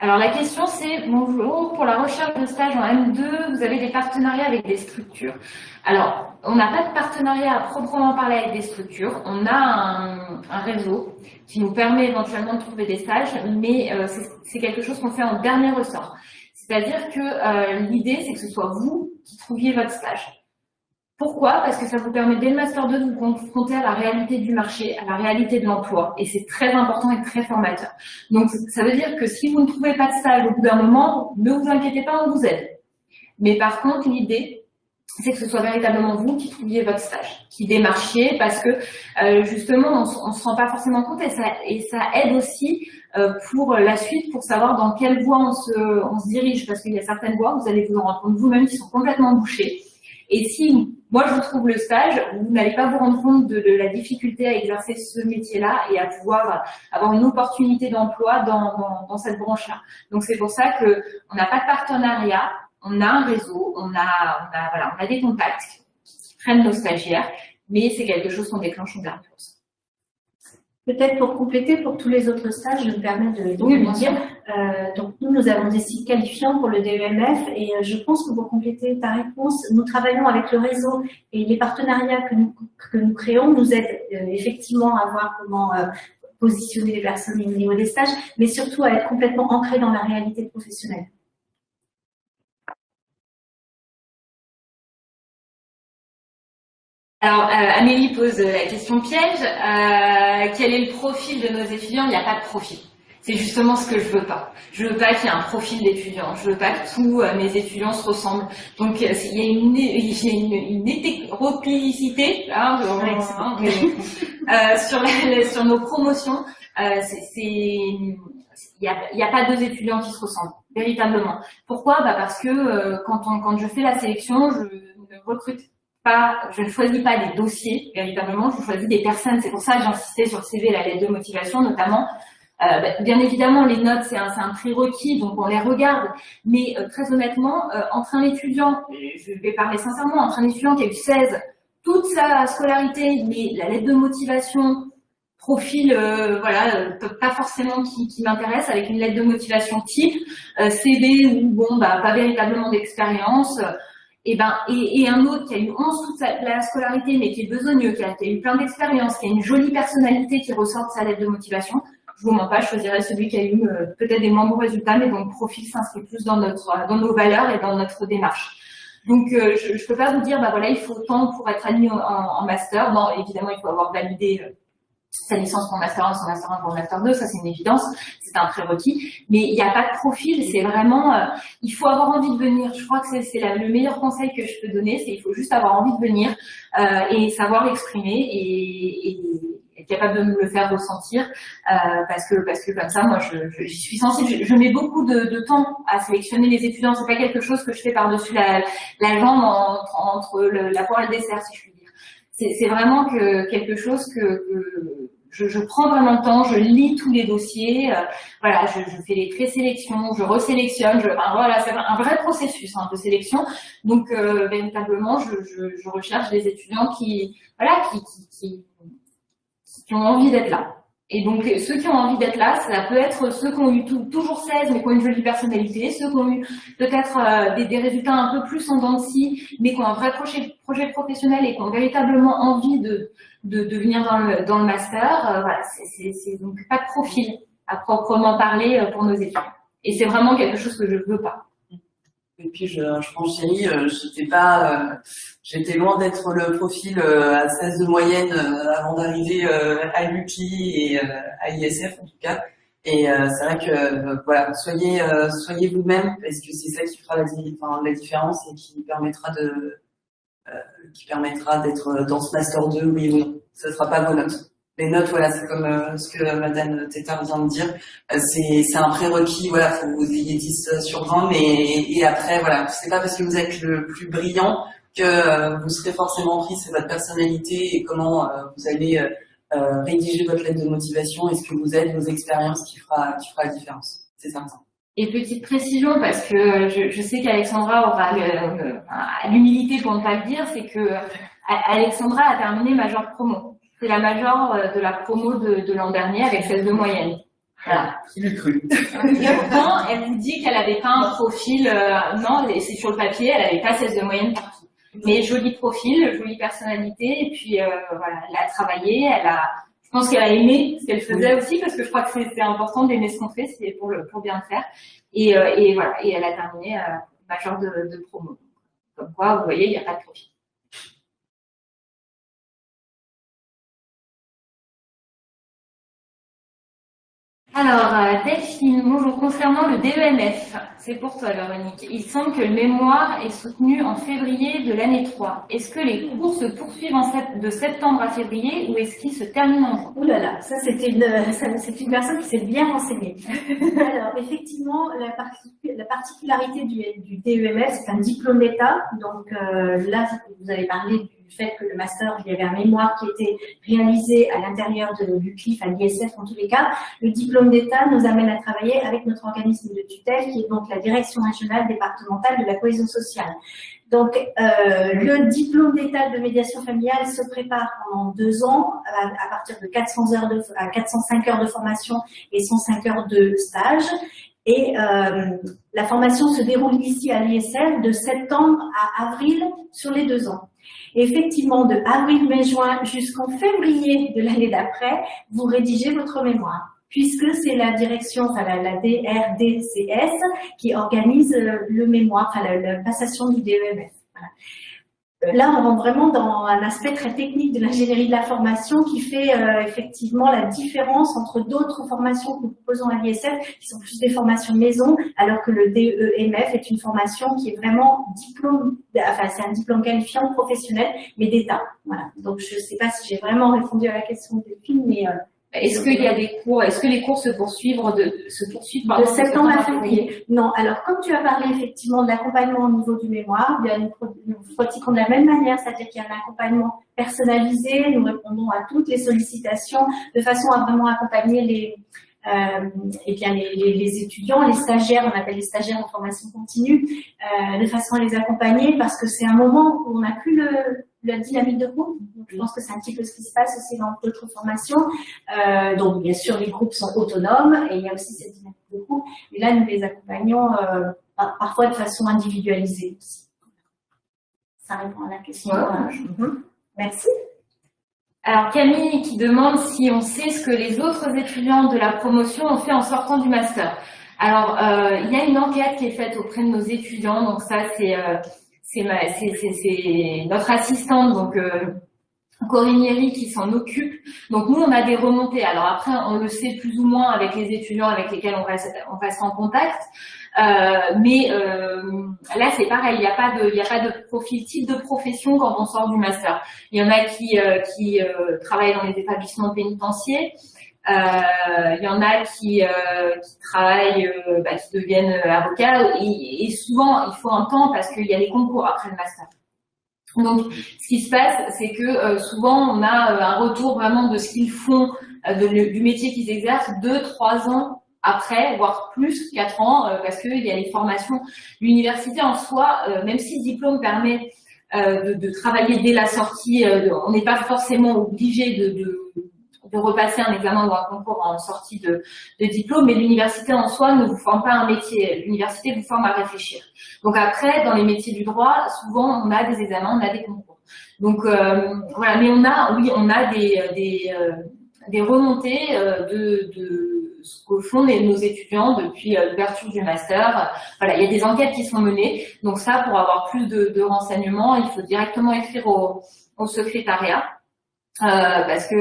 Alors la question c'est, bonjour, pour la recherche de stage en M2, vous avez des partenariats avec des structures. Alors, on n'a pas de partenariat à proprement parler avec des structures, on a un, réseau qui nous permet éventuellement de trouver des stages, mais euh, c'est quelque chose qu'on fait en dernier ressort. C'est-à-dire que euh, l'idée c'est que ce soit vous qui trouviez votre stage. Pourquoi? Parce que ça vous permet dès le Master 2 de vous confronter à la réalité du marché, à la réalité de l'emploi. Et c'est très important et très formateur. Donc ça veut dire que si vous ne trouvez pas de stage au bout d'un moment, ne vous inquiétez pas, on vous aide. Mais par contre, l'idée, c'est que ce soit véritablement vous qui trouviez votre stage, qui démarchiez, parce que euh, justement, on ne se rend pas forcément compte et ça, et ça aide aussi euh, pour la suite, pour savoir dans quelle voie on se, on se dirige, parce qu'il y a certaines voies, vous allez vous rendre compte vous-même, qui sont complètement bouchées. Et si moi je trouve le stage, vous n'allez pas vous rendre compte de, la difficulté à exercer ce métier-là et à pouvoir avoir une opportunité d'emploi dans, cette branche-là. Donc c'est pour ça que on n'a pas de partenariat, on a un réseau, on a, voilà, on a des contacts qui prennent nos stagiaires, mais c'est quelque chose qu'on déclenche en dernière Peut-être pour compléter, pour tous les autres stages, je me permets de, de oui, vous dire. Euh, donc nous, nous avons des sites qualifiants pour le DEMF et euh, je pense que pour compléter ta réponse, nous travaillons avec le réseau et les partenariats que nous, que nous créons nous aident euh, effectivement à voir comment euh, positionner les personnes au niveau des stages, mais surtout à être complètement ancrés dans la réalité professionnelle. Alors, euh, Amélie pose la question piège. Euh, quel est le profil de nos étudiants? Il n'y a pas de profil. C'est justement ce que je veux pas. Je veux pas qu'il y ait un profil d'étudiant. Je veux pas que tous euh, mes étudiants se ressemblent. Donc, il y a une, il y a une, une hétéroplicité hein, sur, sur nos promotions. il n'y a, y a, pas deux étudiants qui se ressemblent, véritablement. Pourquoi? Bah Parce que quand, on, quand je fais la sélection, je ne recrute je ne choisis pas des dossiers, véritablement, je choisis des personnes. C'est pour ça que j'insistais sur CV, la lettre de motivation notamment. Euh, bah, bien évidemment, les notes, c'est un, un, prérequis, donc on les regarde. Mais euh, très honnêtement, euh, entre un étudiant, je vais parler sincèrement, entre un étudiant qui a eu 16, toute sa scolarité, mais la lettre de motivation, profil, euh, voilà, pas forcément qui, qui m'intéresse, avec une lettre de motivation type, CV ou bon, bah, pas véritablement d'expérience, et, ben, et, et, un autre qui a eu 11 toute sa, la scolarité, mais qui est besogneux, qui a, eu plein d'expérience, qui a une jolie personnalité qui ressort de sa lettre de motivation, je vous mens pas, je choisirais celui qui a eu euh, peut-être des moins bons résultats, mais dont le profil s'inscrit plus dans, notre, dans nos valeurs et dans notre démarche. Donc, euh, je ne peux pas vous dire, bah voilà, il faut tant pour être admis en, en, master. Bon, évidemment, il faut avoir validé euh, sa licence pour master 1, son master 1 pour master 2, ça c'est une évidence, c'est un prérequis, mais il n'y a pas de profil, c'est vraiment, euh, il faut avoir envie de venir, je crois que c'est le meilleur conseil que je peux donner, c'est il faut juste avoir envie de venir euh, et savoir l'exprimer et, et, être capable de me le faire ressentir, euh, parce que parce que comme ça, moi, je, je, suis sensible, je, mets beaucoup de, de, temps à sélectionner les étudiants, c'est pas quelque chose que je fais par-dessus la, la jambe entre, entre la poire et le dessert, si je puis dire. C'est vraiment que quelque chose que, que je, prends vraiment le temps, je lis tous les dossiers, euh, voilà, je, fais les présélections, je resélectionne, voilà, c'est un vrai processus hein, de sélection. Donc euh, véritablement, je, recherche des étudiants qui, voilà, qui, ont envie d'être là. Et donc, ceux qui ont envie d'être là, ça peut être ceux qui ont eu toujours 16, mais qui ont une jolie personnalité, ceux qui ont eu peut-être euh, des, résultats un peu plus en dents mais qui ont un vrai projet professionnel et qui ont véritablement envie de, de, de venir dans le, dans le master. Euh, voilà, c'est donc pas de profil à proprement parler euh, pour nos étudiants. Et c'est vraiment quelque chose que je veux pas. Et puis je, je pense chérie, euh, j'étais pas, j'étais loin d'être le profil à 16 de moyenne avant d'arriver à l'UPI et à ISF en tout cas. Et c'est vrai que voilà, soyez soyez vous-même parce que c'est ça qui fera la, différence et qui permettra de qui permettra d'être dans ce master 2, oui ou non. Ce ne sera pas vos notes. Les notes, voilà, c'est comme euh, ce que Madame Tétard vient de dire. Euh, c'est un prérequis, voilà, faut que vous ayez 10 sur 20, mais et après, voilà, c'est pas parce que vous êtes le plus brillant que vous serez forcément pris, c'est votre personnalité et comment vous allez rédiger votre lettre de motivation et ce que vous êtes, vos expériences qui fera, qui fera la différence. C'est certain. Et petite précision, parce que je, je sais qu'Alexandra aura l'humilité pour ne pas le dire, c'est que Alexandra a terminé major promo. C'est la major euh, de la promo de, de l'an dernier avec 16 de moyenne. Voilà. Il cru? Et pourtant, elle vous dit qu'elle avait pas un profil, euh, non, c'est sur le papier, elle avait pas 16 de moyenne partout. Mais joli profil, jolie personnalité, et puis euh, voilà, elle a travaillé, elle a pense qu'elle a aimé ce qu'elle faisait aussi, parce que je crois que c'est important d'aimer ce qu'on fait, c'est pour, le, pour bien le faire. Et, euh, et voilà, et elle a terminé euh, major de, de promo. Comme quoi, vous voyez, il n'y a pas de profit. Alors, euh, Delphine, bonjour. Concernant le DEMF, c'est pour toi, Véronique. Il semble que le mémoire est soutenu en février de l'année 3. Est-ce que les cours se poursuivent en de septembre à février ou est-ce qu'ils se terminent en juin? Ouh là là, ça c'est une, c'est une personne qui s'est bien renseignée. Alors, effectivement, la, la particularité du, du DEMF, c'est un diplôme d'État. Donc euh, là, vous avez parlé fait que le master, il y avait un mémoire qui était réalisé à l'intérieur du CLIF, à l'ISF en tous les cas. Le diplôme d'État nous amène à travailler avec notre organisme de tutelle, qui est donc la Direction régionale départementale de la cohésion sociale. Donc, euh, le diplôme d'État de médiation familiale se prépare pendant deux ans, à, partir de 400 heures de, à 405 heures de formation et 105 heures de stage. Et euh, la formation se déroule ici à l'ISF de septembre à avril sur les deux ans effectivement, de avril, mai, juin jusqu'en février de l'année d'après, vous rédigez votre mémoire puisque c'est la direction, enfin la, DRDCS qui organise euh, le mémoire, enfin la, passation du DEMF. Là, on rentre vraiment dans un aspect très technique de l'ingénierie de la formation qui fait euh, effectivement la différence entre d'autres formations que nous proposons à l'ISF, qui sont plus des formations maison, alors que le DEMF est une formation qui est vraiment diplôme, enfin c'est un diplôme qualifiant professionnel, mais d'État. Voilà. Donc je ne sais pas si j'ai vraiment répondu à la question de Delphine, mais euh, est-ce qu'il y a des cours, est-ce que les cours se poursuivent de, se poursuivent de septembre à février Non. Alors, comme tu as parlé effectivement de l'accompagnement au niveau du mémoire, une, nous pratiquons de la même manière, c'est-à-dire qu'il y a un accompagnement personnalisé, nous répondons à toutes les sollicitations de façon à vraiment accompagner les, euh, et bien les, les, étudiants, les stagiaires, on appelle les stagiaires en formation continue, euh, de façon à les accompagner parce que c'est un moment où on n'a plus le, la dynamique de groupe. Donc, je pense que c'est un petit peu ce qui se passe aussi dans d'autres formations. Euh, donc, bien sûr, les groupes sont autonomes et il y a aussi cette dynamique de groupe. Mais là, nous les accompagnons euh, parfois de façon individualisée aussi. Ça répond à la question. Mhm. Merci. Alors Camille qui demande si on sait ce que les autres étudiants de la promotion ont fait en sortant du master. Alors euh, il y a une enquête qui est faite auprès de nos étudiants, donc ça c'est euh, c'est notre assistante, donc euh, Corinne Yeri, qui s'en occupe. Donc nous, on a des remontées. Alors après, on le sait plus ou moins avec les étudiants avec lesquels on reste, on reste en contact. Euh, mais euh, là, c'est pareil, il n'y a pas de, il a pas de profil type de profession quand on sort du master. Il y en a qui, euh, qui euh, travaillent dans les établissements pénitentiaires. Euh, il y en a qui, euh, qui travaillent, euh, bah, qui deviennent avocats, et, souvent il faut un temps parce qu'il y a les concours après le master. Donc, ce qui se passe, c'est que souvent on a un retour vraiment de ce qu'ils font, du métier qu'ils exercent, deux, trois ans après, voire plus, quatre ans, parce qu'il y a les formations. L'université en soi, même si le diplôme permet de, travailler dès la sortie, on n'est pas forcément obligé de de repasser un examen ou un concours en sortie de, diplôme, mais l'université en soi ne vous forme pas un métier. L'université vous forme à réfléchir. Donc après, dans les métiers du droit, souvent on a des examens, on a des concours. Donc euh, voilà, mais on a, oui, on a des, des, euh, des remontées euh, de, de ce que font nos étudiants depuis l'ouverture du master. Voilà, il y a des enquêtes qui sont menées. Donc ça, pour avoir plus de, de renseignements, il faut directement écrire au, au secrétariat. Euh, parce que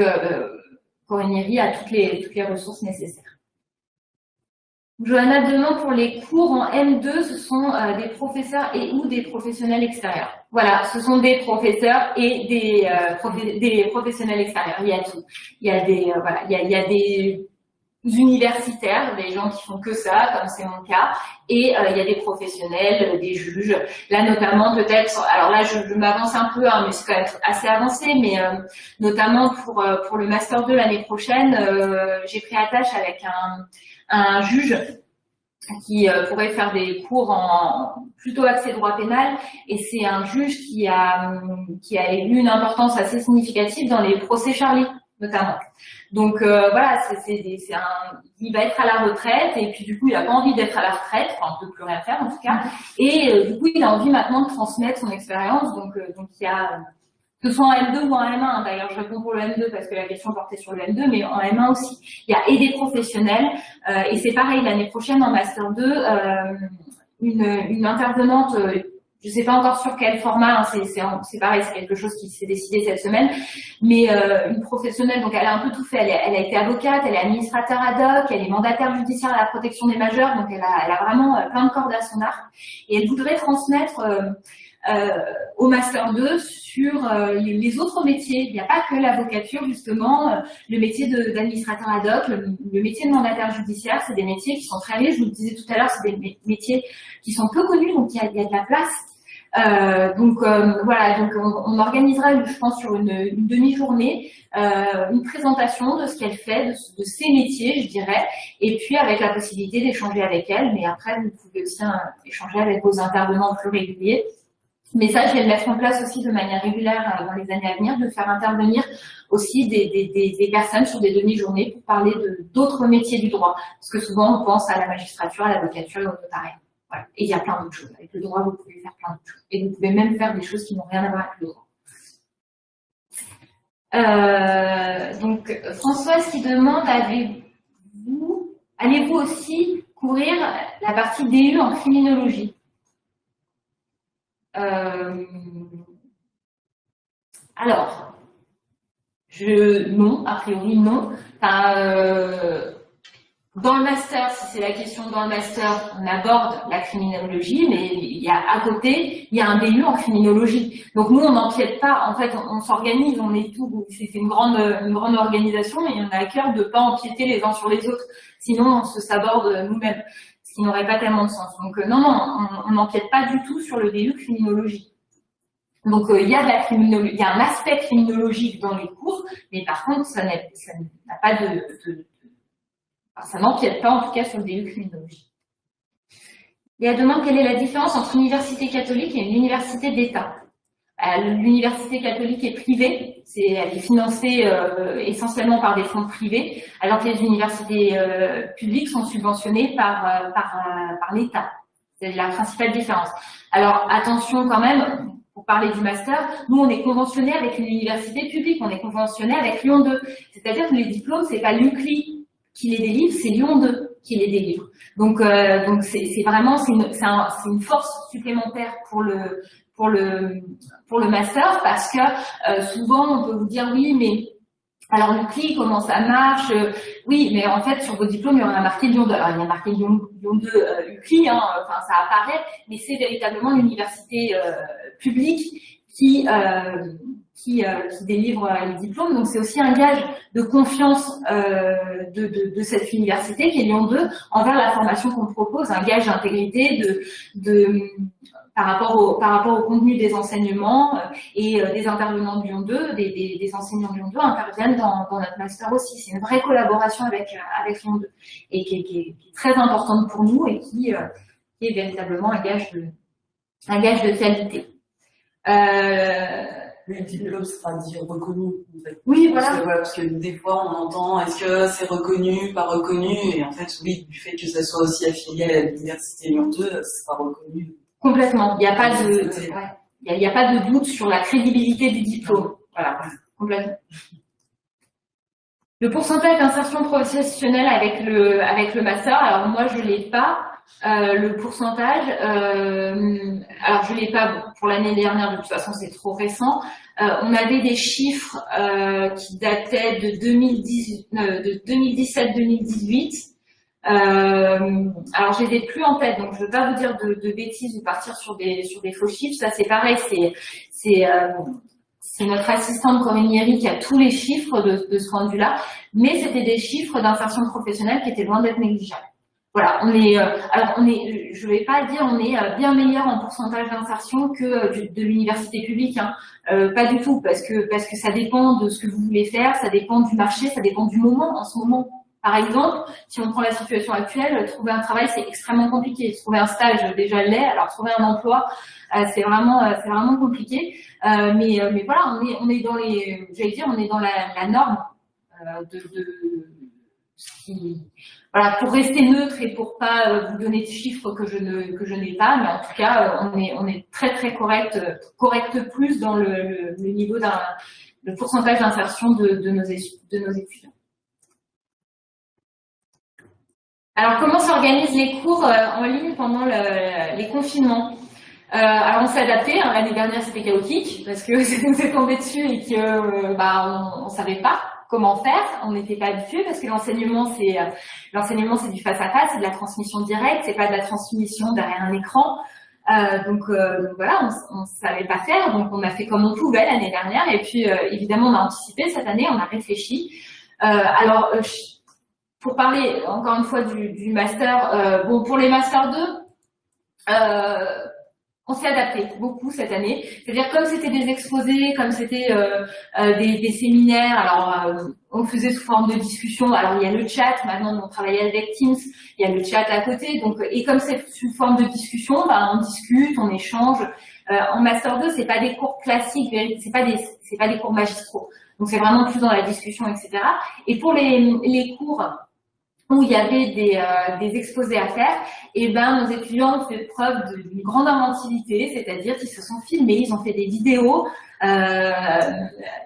Corinnerie a toutes les, toutes les ressources nécessaires. Johanna demande pour les cours en M2, ce sont euh, des professeurs et ou des professionnels extérieurs. Voilà, ce sont des professeurs et des, euh, des professionnels extérieurs. Il y a tout. Il y a des, euh, voilà, il y a des universitaires, des gens qui font que ça, comme c'est mon cas, et euh, il y a des professionnels, euh, des juges. Là, notamment, peut-être, alors là, je, m'avance un peu, hein, mais c'est quand même assez avancé, mais euh, notamment pour, pour le Master 2 l'année prochaine, j'ai pris attache avec un, un juge qui pourrait faire des cours en plutôt accès droit pénal. Et c'est un juge qui a qui a eu une importance assez significative dans les procès Charlie notamment. Donc euh, voilà, c'est un, il va être à la retraite et puis du coup il a pas envie d'être à la retraite, enfin de plus rien faire en tout cas, et euh, du coup il a envie maintenant de transmettre son expérience. Donc euh, donc il y a que ce soit en M2 ou en M1, hein, d'ailleurs je réponds pour le M2 parce que la question portait sur le M2, mais en M1 aussi. Il y a des professionnels, et c'est pareil l'année prochaine en Master 2, une, une intervenante je sais pas encore sur quel format, hein, c'est pareil, c'est quelque chose qui s'est décidé cette semaine, mais euh, une professionnelle, donc elle a un peu tout fait, elle, elle, a été avocate, elle est administrateur ad hoc, elle est mandataire judiciaire à la protection des majeurs, donc elle a, elle a vraiment euh, plein de cordes à son arc, et elle voudrait transmettre euh, euh au Master 2 sur euh, les autres métiers. Il n'y a pas que l'avocature, justement, le métier d'administrateur ad hoc, le, métier de mandataire judiciaire, c'est des métiers qui sont très riches, je vous le disais tout à l'heure, c'est des métiers qui sont peu connus, donc il y il y a de la place euh, donc euh, voilà, donc on, organisera, je pense, sur une, une demi-journée, euh, une présentation de ce qu'elle fait, de, de, ses métiers, je dirais, et puis avec la possibilité d'échanger avec elle. Mais après, vous pouvez aussi hein, échanger avec vos intervenants plus réguliers. Mais ça, je vais le mettre en place aussi de manière régulière euh, dans les années à venir, de faire intervenir aussi des, des, des, des personnes sur des demi-journées pour parler d'autres métiers du droit. Parce que souvent, on pense à la magistrature, à l'avocature et au notariat. Et il y a plein d'autres choses. Avec le droit, vous pouvez faire plein d'autres choses. Et vous pouvez même faire des choses qui n'ont rien à voir avec le droit. Euh, donc, Françoise qui demande, avez-vous, allez-vous aussi couvrir la partie DU en criminologie? Euh, Alors, je, non, a priori non. Euh, dans le master, si c'est la question dans le master, on aborde la criminologie, mais il y a à côté, il y a un DU en criminologie. Donc nous, on n'empiète pas, en fait, on, s'organise, on est tout, c'est une grande, une grande organisation, et on a à cœur de ne pas empiéter les uns sur les autres. Sinon, on se saborde nous-mêmes, ce qui n'aurait pas tellement de sens. Donc euh, non, non, on n'empiète pas du tout sur le DU criminologie. Donc euh, il y a de la criminologie, il y a un aspect criminologique dans les cours, mais par contre, ça n'a pas de, de, ça n'empiète pas en tout cas sur le DU criminologie. Il y a demande quelle est la différence entre une université catholique et une université d'État. Euh, l'université catholique est privée, elle est financée euh, essentiellement par des fonds privés, alors que les universités publiques sont subventionnées par, par, par l'État. C'est la principale différence. Alors attention quand même, pour parler du master, nous, on est conventionné avec une université publique, on est conventionné avec Lyon 2. C'est-à-dire que les diplômes, c'est pas l'UCLI qui les délivre, c'est Lyon 2 qui les délivre. Donc, euh, donc c'est vraiment, c'est une, un, une, force supplémentaire pour le, pour le, pour le master parce que euh, souvent, on peut vous dire, oui, mais alors l'UCLI, comment ça marche Oui, mais en fait, sur vos diplômes, il y aura marqué Lyon 2. Alors, il y a marqué Lyon, 2 euh, UCLI, hein, enfin, ça apparaît, mais c'est véritablement l'université euh, publique qui, euh, qui, euh, qui, délivre les diplômes. Donc, c'est aussi un gage de confiance de, de, de, cette université, qui est Lyon 2, envers la formation qu'on propose, un gage d'intégrité, de, de par rapport au, par rapport au contenu des enseignements euh, et euh, des intervenants de Lyon 2, des, des, des, enseignants de Lyon 2 interviennent dans, dans notre master aussi. C'est une vraie collaboration avec, euh, avec Lyon 2 et qui est, qui, est, très importante pour nous et qui, qui, est véritablement un gage de, un gage de qualité. Euh, le diplôme sera dit reconnu. En fait. Oui, voilà. Parce que, voilà. parce que, des fois, on entend est-ce que c'est reconnu, pas reconnu, et en fait, oui, du fait que ça soit aussi affilié à l'université Lyon 2, ça sera reconnu Complètement. Il n'y a pas de, il y a, pas de doute sur la crédibilité du diplôme. Voilà, complètement. Le pourcentage d'insertion professionnelle avec le, avec le master, alors moi je l'ai pas. Euh, le pourcentage, euh, alors je l'ai pas pour l'année dernière, de toute façon c'est trop récent. Euh, on avait des chiffres euh, qui dataient de, euh, de 2017-2018. Euh, alors, je les plus en tête, donc je ne veux pas vous dire de, de, bêtises ou partir sur des, sur des faux chiffres. Ça, c'est pareil, c'est c'est notre assistante Corinne qui a tous les chiffres de, de ce vue-là, mais c'était des chiffres d'insertion professionnelle qui étaient loin d'être négligeables. Voilà, on est, euh, alors on est, je vais pas dire, on est euh, bien meilleur en pourcentage d'insertion que euh, de, l'université publique, hein. pas du tout, parce que parce que ça dépend de ce que vous voulez faire, ça dépend du marché, ça dépend du moment. En ce moment, par exemple, si on prend la situation actuelle, trouver un travail, c'est extrêmement compliqué. Trouver un stage, déjà l'est. Alors, trouver un emploi, euh, c'est vraiment, euh, c'est vraiment compliqué. Euh, mais, mais voilà, on est, on est dans les, j'allais dire, on est dans la, norme de, de qui, voilà, pour rester neutre et pour pas vous donner de chiffres que je ne, que je n'ai pas, mais en tout cas, on est, on est très très correct, correct plus dans le, le, le niveau d'un, le pourcentage d'insertion de, de, nos, de nos étudiants. Alors, comment s'organisent les cours euh, en ligne pendant le, les confinements? Euh, alors on s'est adapté, hein. l'année dernière c'était chaotique parce que nous tombé dessus et que euh, bah, on, on savait pas comment faire, on n'était pas habitué parce que l'enseignement c'est euh, l'enseignement c'est du face à face, c'est de la transmission directe, c'est pas de la transmission derrière un écran. Euh, donc, donc, voilà, on, on savait pas faire, donc on a fait comme on pouvait l'année dernière et puis évidemment on a anticipé cette année, on a réfléchi. alors pour parler encore une fois du, master, euh, bon pour les masters 2, euh, on s'est adapté beaucoup cette année. C'est-à-dire comme c'était des exposés, comme c'était euh, des, séminaires, alors on faisait sous forme de discussion. Alors il y a le chat, maintenant on travaille avec Teams, il y a le chat à côté. Donc et comme c'est sous forme de discussion, ben, on discute, on échange. en master 2, c'est pas des cours classiques, c'est pas des c'est pas des cours magistraux. Donc c'est vraiment plus dans la discussion, etc. Et pour les, les cours où il y avait des, euh, exposés à faire, et ben nos étudiants ont fait preuve d'une grande inventivité, c'est-à-dire qu'ils se sont filmés, ils ont fait des vidéos, euh,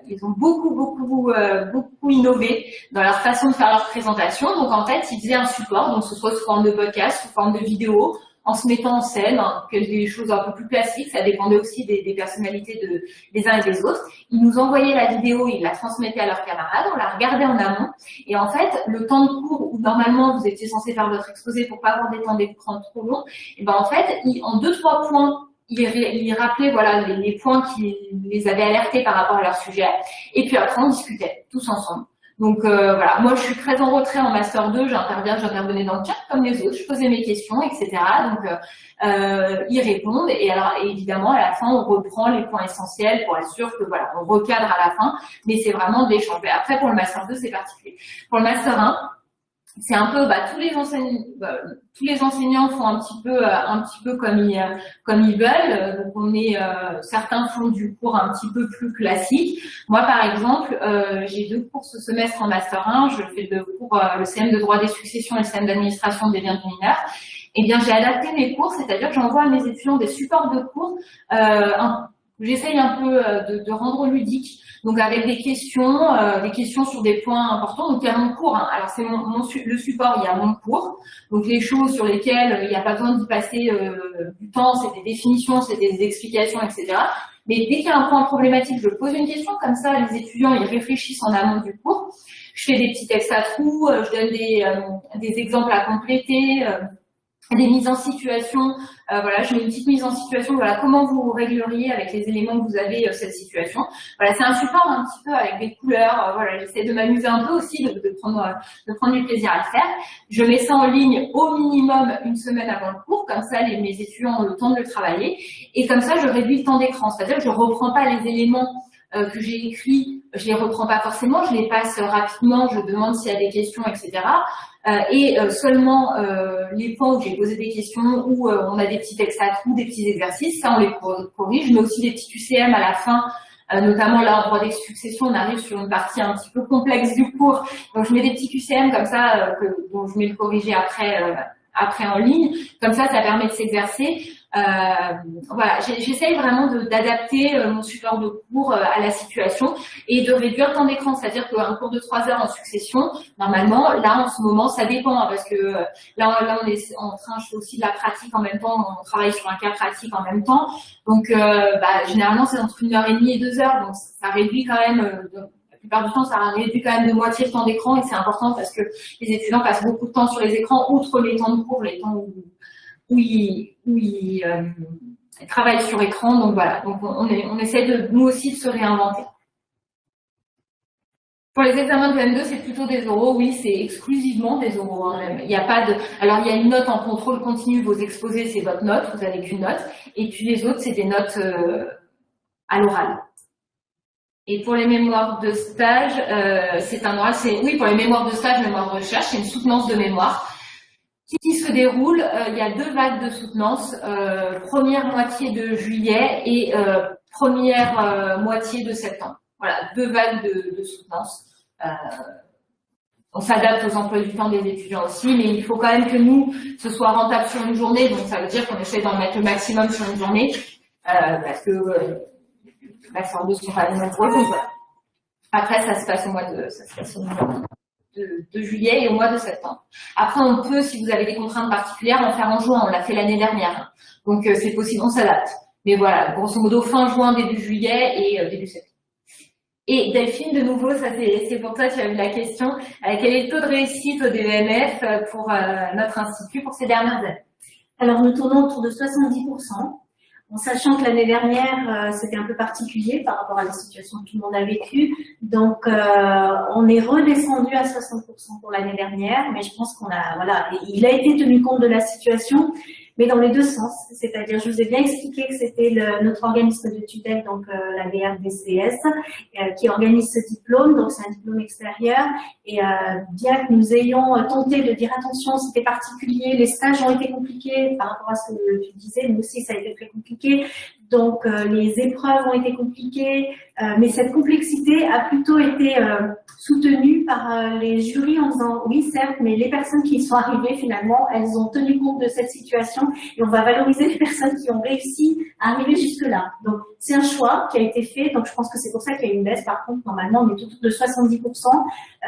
ils ont beaucoup beaucoup euh, beaucoup innové dans leur façon de faire leur présentation. Donc en fait, ils faisaient un support, donc ce soit sous forme de podcast, sous forme de vidéo, en se mettant en scène, hein, des choses un peu plus classiques, ça dépendait aussi des, personnalités de, des uns et des autres. Ils nous envoyaient la vidéo, ils la transmettaient à leurs camarades, on la regardait en amont, et en fait, le temps de cours où normalement vous étiez censé faire votre exposé pour pas avoir des temps d'écran trop longs, et ben en fait, en deux trois points, ils, ils rappelaient voilà les points qui les avaient alertés par rapport à leur sujet, et puis après on discutait tous ensemble. Donc euh, voilà, moi je suis très en retrait en master 2, j'interviens, j'intervenais dans le chat comme les autres, je posais mes questions, etc. Donc euh, euh, ils répondent et alors évidemment à la fin on reprend les points essentiels pour être sûr que voilà, on recadre à la fin, mais c'est vraiment de l'échange. Après pour le master 2 c'est particulier. Pour le master 1, c'est un peu bah, tous les enseignants bah, tous les enseignants font un petit peu euh, un petit peu comme ils comme ils veulent. Donc on est euh, certains font du cours un petit peu plus classique. Moi par exemple euh, j'ai deux cours ce semestre en master 1 je fais le cours le CM de droit des successions et le CM d'administration des biens du mineur eh bien j'ai adapté mes cours c'est-à-dire que j'envoie à mes étudiants des supports de cours j'essaye un peu de, de rendre ludique donc avec des questions, euh, des questions sur des points importants. Donc il y a mon cours. Hein. Alors c'est mon, mon, le support, il y a mon cours. Donc les choses sur lesquelles euh, il n'y a pas besoin d'y passer euh, du temps, c'est des définitions, c'est des explications, etc. Mais dès qu'il y a un point problématique, je pose une question, comme ça les étudiants ils réfléchissent en amont du cours. Je fais des petits textes à trous, je donne des, des exemples à compléter, des mises en situation, euh, voilà, mets une petite mise en situation, voilà, comment vous régleriez avec les éléments que vous avez euh, cette situation. Voilà, c'est un support un petit peu avec des couleurs, euh, voilà, j'essaie de m'amuser un peu aussi, de, de, prendre, de prendre du plaisir à le faire. Je mets ça en ligne au minimum une semaine avant le cours, comme ça les, mes étudiants ont le temps de le travailler, et comme ça je réduis le temps d'écran, c'est-à-dire que je reprends pas les éléments que j'ai écrits, je les reprends pas forcément, je les passe rapidement, je demande s'il y a des questions, etc. Euh, et euh, seulement euh, les points où j'ai posé des questions, où on a des petits textes à trous, des petits exercices, ça on les corrige, mais aussi des petits QCM à la fin, notamment là des successions, on arrive sur une partie un petit peu complexe du cours, donc je mets des petits QCM comme ça, que, dont je mets le corriger après, après en ligne, comme ça ça permet de s'exercer. Euh, voilà, j'essaye vraiment d'adapter euh, mon support de cours euh, à la situation et de réduire le temps d'écran, c'est-à-dire qu'un cours de 3 heures en succession, normalement, là en ce moment, ça dépend, hein, parce que là, là on est en train, je fais aussi de la pratique en même temps, on travaille sur un cas pratique en même temps, donc bah, généralement c'est entre une heure et demie et deux heures, donc ça réduit quand même la plupart du temps, ça réduit quand même de moitié le temps d'écran et c'est important parce que les étudiants passent beaucoup de temps sur les écrans, outre les temps de cours, les temps où, où ils, euh, travaillent sur écran. Donc voilà, donc on essaie de nous aussi de se réinventer. Pour les examens de M2, c'est plutôt des oraux. Oui, c'est exclusivement des oraux. Hein, il n'y a pas de. Alors il y a une note en contrôle continu. Vos exposés, c'est votre note. Vous n'avez qu'une note. Et puis les autres, c'est des notes euh, à l'oral. Et pour les mémoires de stage, euh, c'est un oral. C'est oui pour les mémoires de stage, mémoire de recherche, c'est une soutenance de mémoire qui se déroule, euh, il y a deux vagues de soutenance, euh, première moitié de juillet et euh, première moitié de septembre. Voilà, deux vagues de, de soutenance. on s'adapte aux emplois du temps des étudiants aussi, mais il faut quand même que nous, ce soit rentable sur une journée, donc ça veut dire qu'on essaie d'en mettre le maximum sur une journée, parce que la sorte de pas nombreux. Après, ça se passe au mois de, ça se passe au mois de, juillet et au mois de septembre. Après, on peut, si vous avez des contraintes particulières, en faire en juin. On l'a fait l'année dernière. Donc, euh, c'est possible, on s'adapte. Mais voilà, grosso modo, fin juin, début juillet et euh, début septembre. Et Delphine, de nouveau, ça c'est pour toi, tu as eu la question. Euh, quel est le taux de réussite au DEMF pour notre institut pour ces dernières années? Alors, nous tournons autour de 70% en sachant que l'année dernière, euh, c'était un peu particulier par rapport à la situation que tout le monde a vécue. Donc, euh, on est redescendu à 60% pour l'année dernière, mais je pense qu'on a, voilà, il a été tenu compte de la situation mais dans les deux sens. C'est-à-dire, je vous ai bien expliqué que c'était notre organisme de tutelle, donc euh, la VRDCS, euh, qui organise ce diplôme, donc c'est un diplôme extérieur. Et euh, bien que nous ayons tenté de dire attention, c'était particulier, les stages ont été compliqués par rapport à ce que tu disais, nous aussi ça a été très compliqué. Donc les épreuves ont été compliquées, mais cette complexité a plutôt été soutenue par les jurys en disant oui certes, mais les personnes qui sont arrivées finalement, elles ont tenu compte de cette situation et on va valoriser les personnes qui ont réussi à arriver jusque-là. Donc, c'est un choix qui a été fait, donc je pense que c'est pour ça qu'il y a une baisse. Par contre, normalement, on est autour de 70%.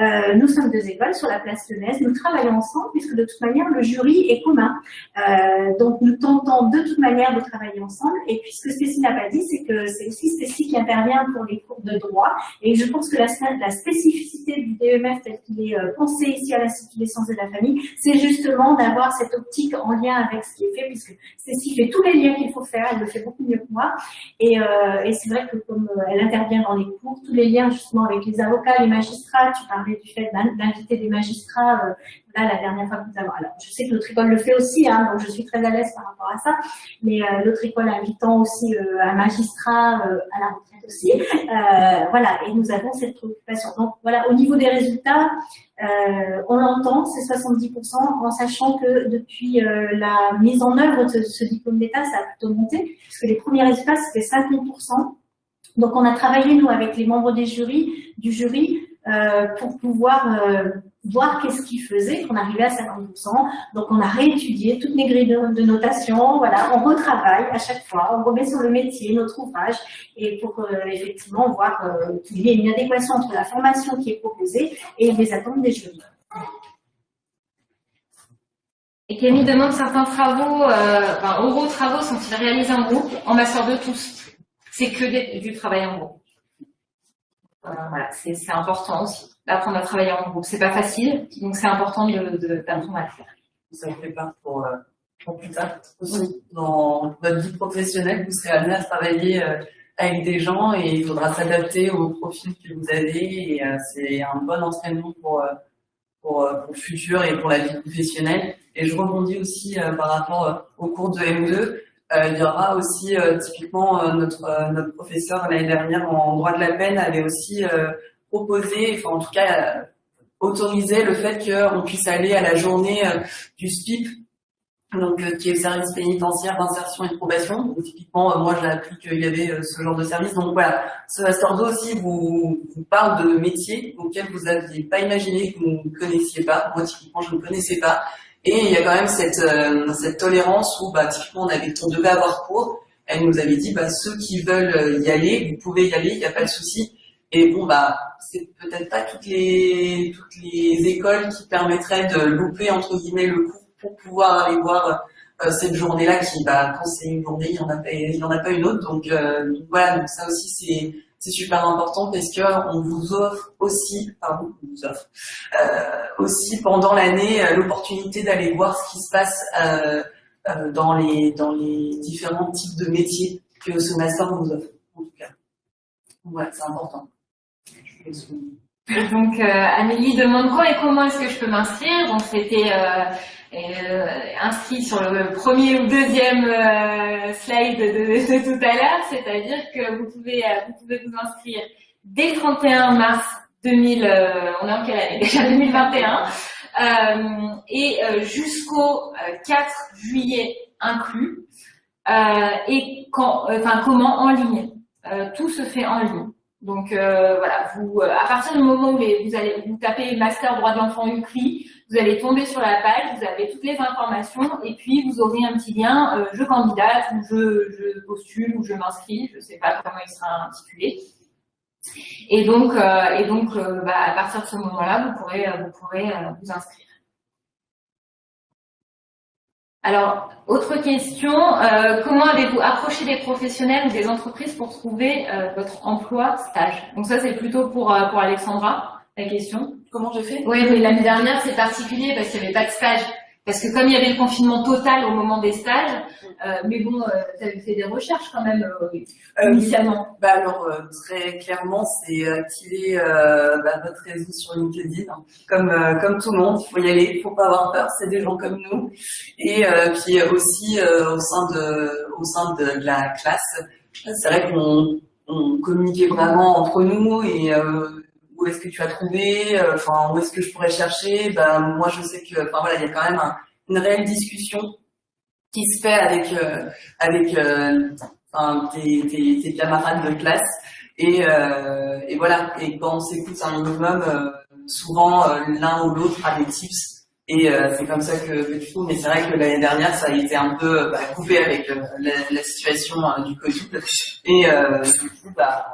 Euh, nous sommes deux écoles sur la place Lyonnaise, nous travaillons ensemble puisque de toute manière, le jury est commun. Euh, donc, nous tentons de toute manière de travailler ensemble. Et puis, ce que Stécie n'a pas dit, c'est que c'est aussi Stécie qui intervient pour les cours de droit. Et je pense que la, la spécificité du DEMF tel qu'il est euh, pensé ici à l'Institut des sciences de la famille, c'est justement d'avoir cette optique en lien avec ce qui est fait, puisque Stécie fait tous les liens qu'il faut faire, elle le fait beaucoup mieux que moi. Et, euh, et c'est vrai que comme euh, elle intervient dans les cours, tous les liens justement avec les avocats, les magistrats, tu parlais du fait d'inviter des magistrats, là la dernière fois que nous avons, alors je sais que notre école le fait aussi, hein, donc je suis très à l'aise par rapport à ça, mais euh, l'autre école invitant aussi euh, un magistrat à la retraite aussi, voilà, et nous avons cette préoccupation. Donc voilà, au niveau des résultats, on l'entend, c'est 70%, en sachant que depuis la mise en œuvre de ce diplôme d'État, ça a plutôt monté, puisque les premiers résultats c'était 50%. Donc on a travaillé nous avec les membres des jurys, du jury euh, pour pouvoir euh, voir qu'est-ce qu'ils faisaient, qu'on arrivait à 50%. Donc on a réétudié toutes les grilles de, notation, voilà, on retravaille à chaque fois, on remet sur le métier notre ouvrage et pour euh, effectivement voir qu'il y ait une adéquation entre la formation qui est proposée et les attentes des jurys. Et Camille demande certains travaux, euh, enfin, oraux travaux sont-ils réalisés en groupe En master de tous? C'est que du travail en groupe. Euh, voilà, c'est important aussi d'apprendre à travailler en groupe. C'est pas facile, donc c'est important d'apprendre à le faire. Ça prépare pour, euh, pour plus tard aussi. Dans votre vie professionnelle, vous serez amené à travailler euh, avec des gens et il faudra s'adapter au profil que vous avez et c'est un bon entraînement pour, pour, pour, le futur et pour la vie professionnelle. Et je rebondis aussi par rapport au cours de M2. Euh, il y aura aussi euh, typiquement euh, notre notre professeur l'année dernière en droit de la peine avait aussi proposé, enfin en tout cas autorisé le fait qu'on puisse aller à la journée du SPIP, donc qui est le service pénitentiaire d'insertion et de probation. Donc, typiquement, moi j'ai appris qu'il y avait ce genre de service. Donc voilà, ce 2 aussi vous, vous parle de métiers auxquels vous n'aviez pas imaginé, que vous ne connaissiez pas. Moi typiquement je ne connaissais pas. Et il y a quand même cette, euh, cette tolérance où, bah, typiquement, on, avait, on devait avoir cours. Elle nous avait dit, bah, ceux qui veulent euh, y aller, vous pouvez y aller, il n'y a pas de souci. Et bon, bah, c'est peut-être pas toutes les, toutes les écoles qui permettraient de louper, entre guillemets, le cours pour pouvoir aller voir euh, cette journée-là qui, bah, quand c'est une journée, il n'y en, a pas, il en a pas une autre. Donc, voilà, donc ça aussi, c'est c'est super important parce que on vous offre aussi, pardon, on vous offre euh, aussi pendant l'année euh, l'opportunité d'aller voir ce qui se passe euh, euh, dans les dans les différents types de métiers que ce master vous offre. En tout cas, voilà, c'est important. Donc Amélie demande quand et comment est-ce que je peux m'inscrire? Donc c'était euh, inscrit sur le premier ou deuxième euh, slide de, tout à l'heure, c'est-à-dire que vous pouvez, euh, vous pouvez vous inscrire dès le 31 mars 2000, on est en quelle année? Déjà 2021, et jusqu'au 4 juillet inclus, et quand, enfin comment? En ligne. tout se fait en ligne. Donc voilà, vous, à partir du moment où vous allez vous tapez master droit de l'enfant UCRI, vous allez tomber sur la page, vous avez toutes les informations et puis vous aurez un petit lien euh, je candidate ou je, postule ou je m'inscris, je ne sais pas comment il sera intitulé. Et donc, euh, et donc euh, bah, à partir de ce moment-là, vous pourrez, vous, inscrire. Alors, autre question, comment avez-vous approché des professionnels ou des entreprises pour trouver votre emploi stage? Donc ça, c'est plutôt pour Alexandra, la question. Comment je fais? Oui, mais l'année dernière, c'est particulier parce qu'il n'y avait pas de stage. Parce que comme il y avait le confinement total au moment des stages, euh, mais bon, euh, tu avais fait des recherches quand même euh, initialement. Bah alors très clairement, c'est activer bah, votre réseau sur LinkedIn, hein. comme comme tout le monde. Il faut y aller, il faut pas avoir peur. C'est des gens comme nous. Et puis aussi au sein de au sein de, de la classe, c'est vrai qu'on on communiquait vraiment entre nous et où est-ce que tu as trouvé, euh, enfin où est-ce que je pourrais chercher. Ben moi je sais que, voilà, il y a quand même une réelle discussion qui se fait avec euh, avec euh, tes, camarades de classe et, et voilà. Et quand on s'écoute un minimum, souvent l'un ou l'autre a des tips Et c'est comme ça que, que tu trouves. Mais c'est vrai que l'année dernière, ça a été un peu bah, coupé avec la, la, situation du Covid. Et du coup, bah,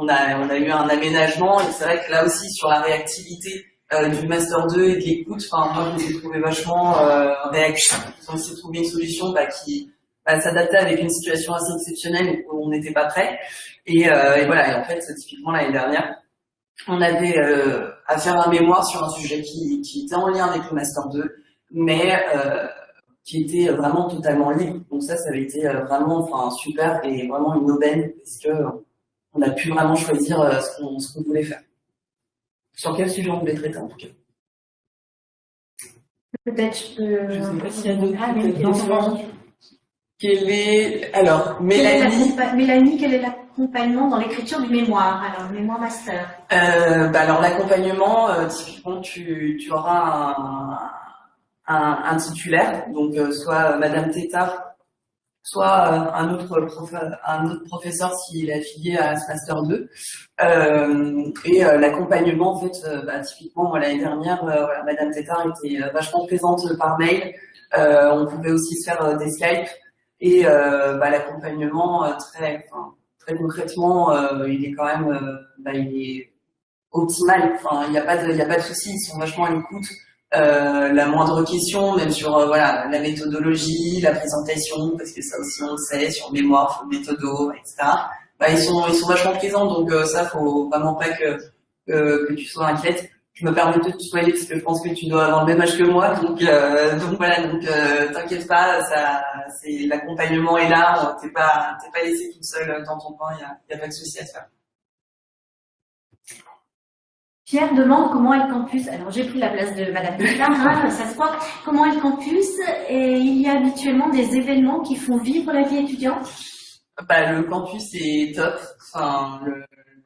on a, on a eu un aménagement. Et c'est vrai que là aussi, sur la réactivité euh, du Master 2 et de l'écoute, enfin, moi, je me trouvé vachement euh, réactif. Ils ont essayé de une solution bah, qui bah, s'adaptait avec une situation assez exceptionnelle où on n'était pas prêt. Et, euh, et, voilà, et en fait, typiquement l'année dernière, on avait euh, à faire un mémoire sur un sujet qui, qui était en lien avec le Master 2, mais euh, qui était vraiment totalement libre. Donc ça, ça avait été euh, vraiment enfin, super et vraiment une aubaine parce que on a pu vraiment choisir euh, ce qu'on voulait faire. Sur quel sujet on voulait traiter en tout cas? Peut-être je peux... Je sais pas s'il y a d'autres Quel est... Alors, Mélanie... Mélanie, quel est l'accompagnement dans l'écriture du mémoire? Alors, mémoire master. Euh, bah alors, l'accompagnement, euh, typiquement, tu, tu auras un, un, un, titulaire, donc euh, soit Madame Tétard soit euh, un autre, un autre professeur s'il est affilié à ce Master 2. Euh, et euh, l'accompagnement, en fait, bah, typiquement, l'année dernière, voilà, Madame Tétard était vachement présente par mail. on pouvait aussi se faire des Skype. Et bah, l'accompagnement, très, très concrètement, il est quand même bah, il est optimal. Enfin, il n'y a pas de, il a pas de souci. Ils sont vachement à l'écoute. Euh, la moindre question, même sur euh, voilà la méthodologie, la présentation, parce que ça aussi on le sait, sur mémoire, méthodo, etc. Bah, ils sont ils sont vachement présents, donc euh, ça faut vraiment pas que, que, tu sois inquiète. Je me permets de te tutoyer parce que je pense que tu dois avoir le même âge que moi, donc donc voilà, donc t'inquiète pas, ça c'est l'accompagnement est là, t'es pas t'es pas laissé toute seule dans ton coin, il y a, y a pas de souci à se faire. Pierre demande comment est le campus. Alors j'ai pris la place de Madame hein, ça se voit. Comment est le campus? Et il y a habituellement des événements qui font vivre la vie étudiante? Bah, Le campus est top. Enfin,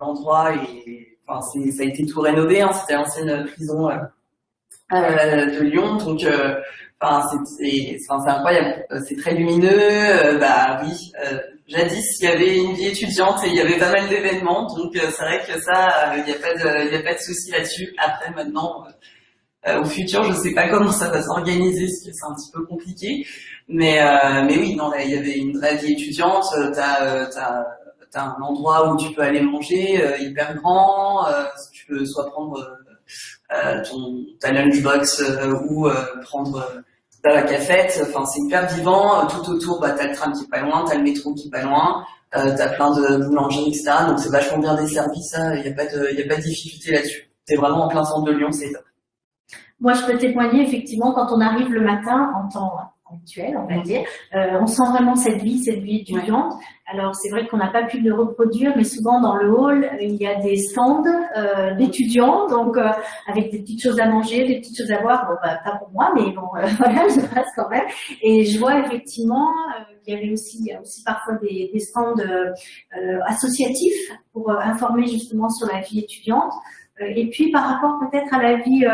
l'endroit est, enfin, ça a été tout rénové. Hein. C'était l'ancienne prison euh, euh, de Lyon, donc euh, enfin, c'est incroyable. C'est très lumineux. Euh, bah oui jadis, il y avait une vie étudiante et il y avait pas mal d'événements, donc euh, c'est vrai que ça, il euh, n'y a pas de, il souci là-dessus. Après, maintenant, euh, au futur, je sais pas comment ça va s'organiser, parce que c'est un petit peu compliqué. Mais, oui, non, il y avait une vraie vie étudiante. T'as, t'as un endroit où tu peux aller manger, hyper grand. tu peux soit prendre ton ta lunchbox ou prendre T'as la cafette, enfin c'est hyper vivant, tout autour bah, t'as le tram qui est pas loin, t'as le métro qui est pas loin, euh, t'as plein de boulangeries, etc. Donc c'est vachement bien desservi ça, il n'y a, pas de, y a pas de difficulté là-dessus. T'es vraiment en plein centre de Lyon, c'est top. Moi je peux témoigner effectivement quand on arrive le matin en temps actuel, on va dire. Euh, on sent vraiment cette vie, cette vie étudiante. Alors c'est vrai qu'on n'a pas pu le reproduire, mais souvent dans le hall, il y a des stands euh, d'étudiants, donc euh, avec des petites choses à manger, des petites choses à boire. Bon, bah, pas pour moi, mais bon, voilà, je passe quand même. Et je vois effectivement, euh, il y avait aussi, il y a aussi parfois des, des stands associatifs pour informer justement sur la vie étudiante. Et puis par rapport peut-être à la vie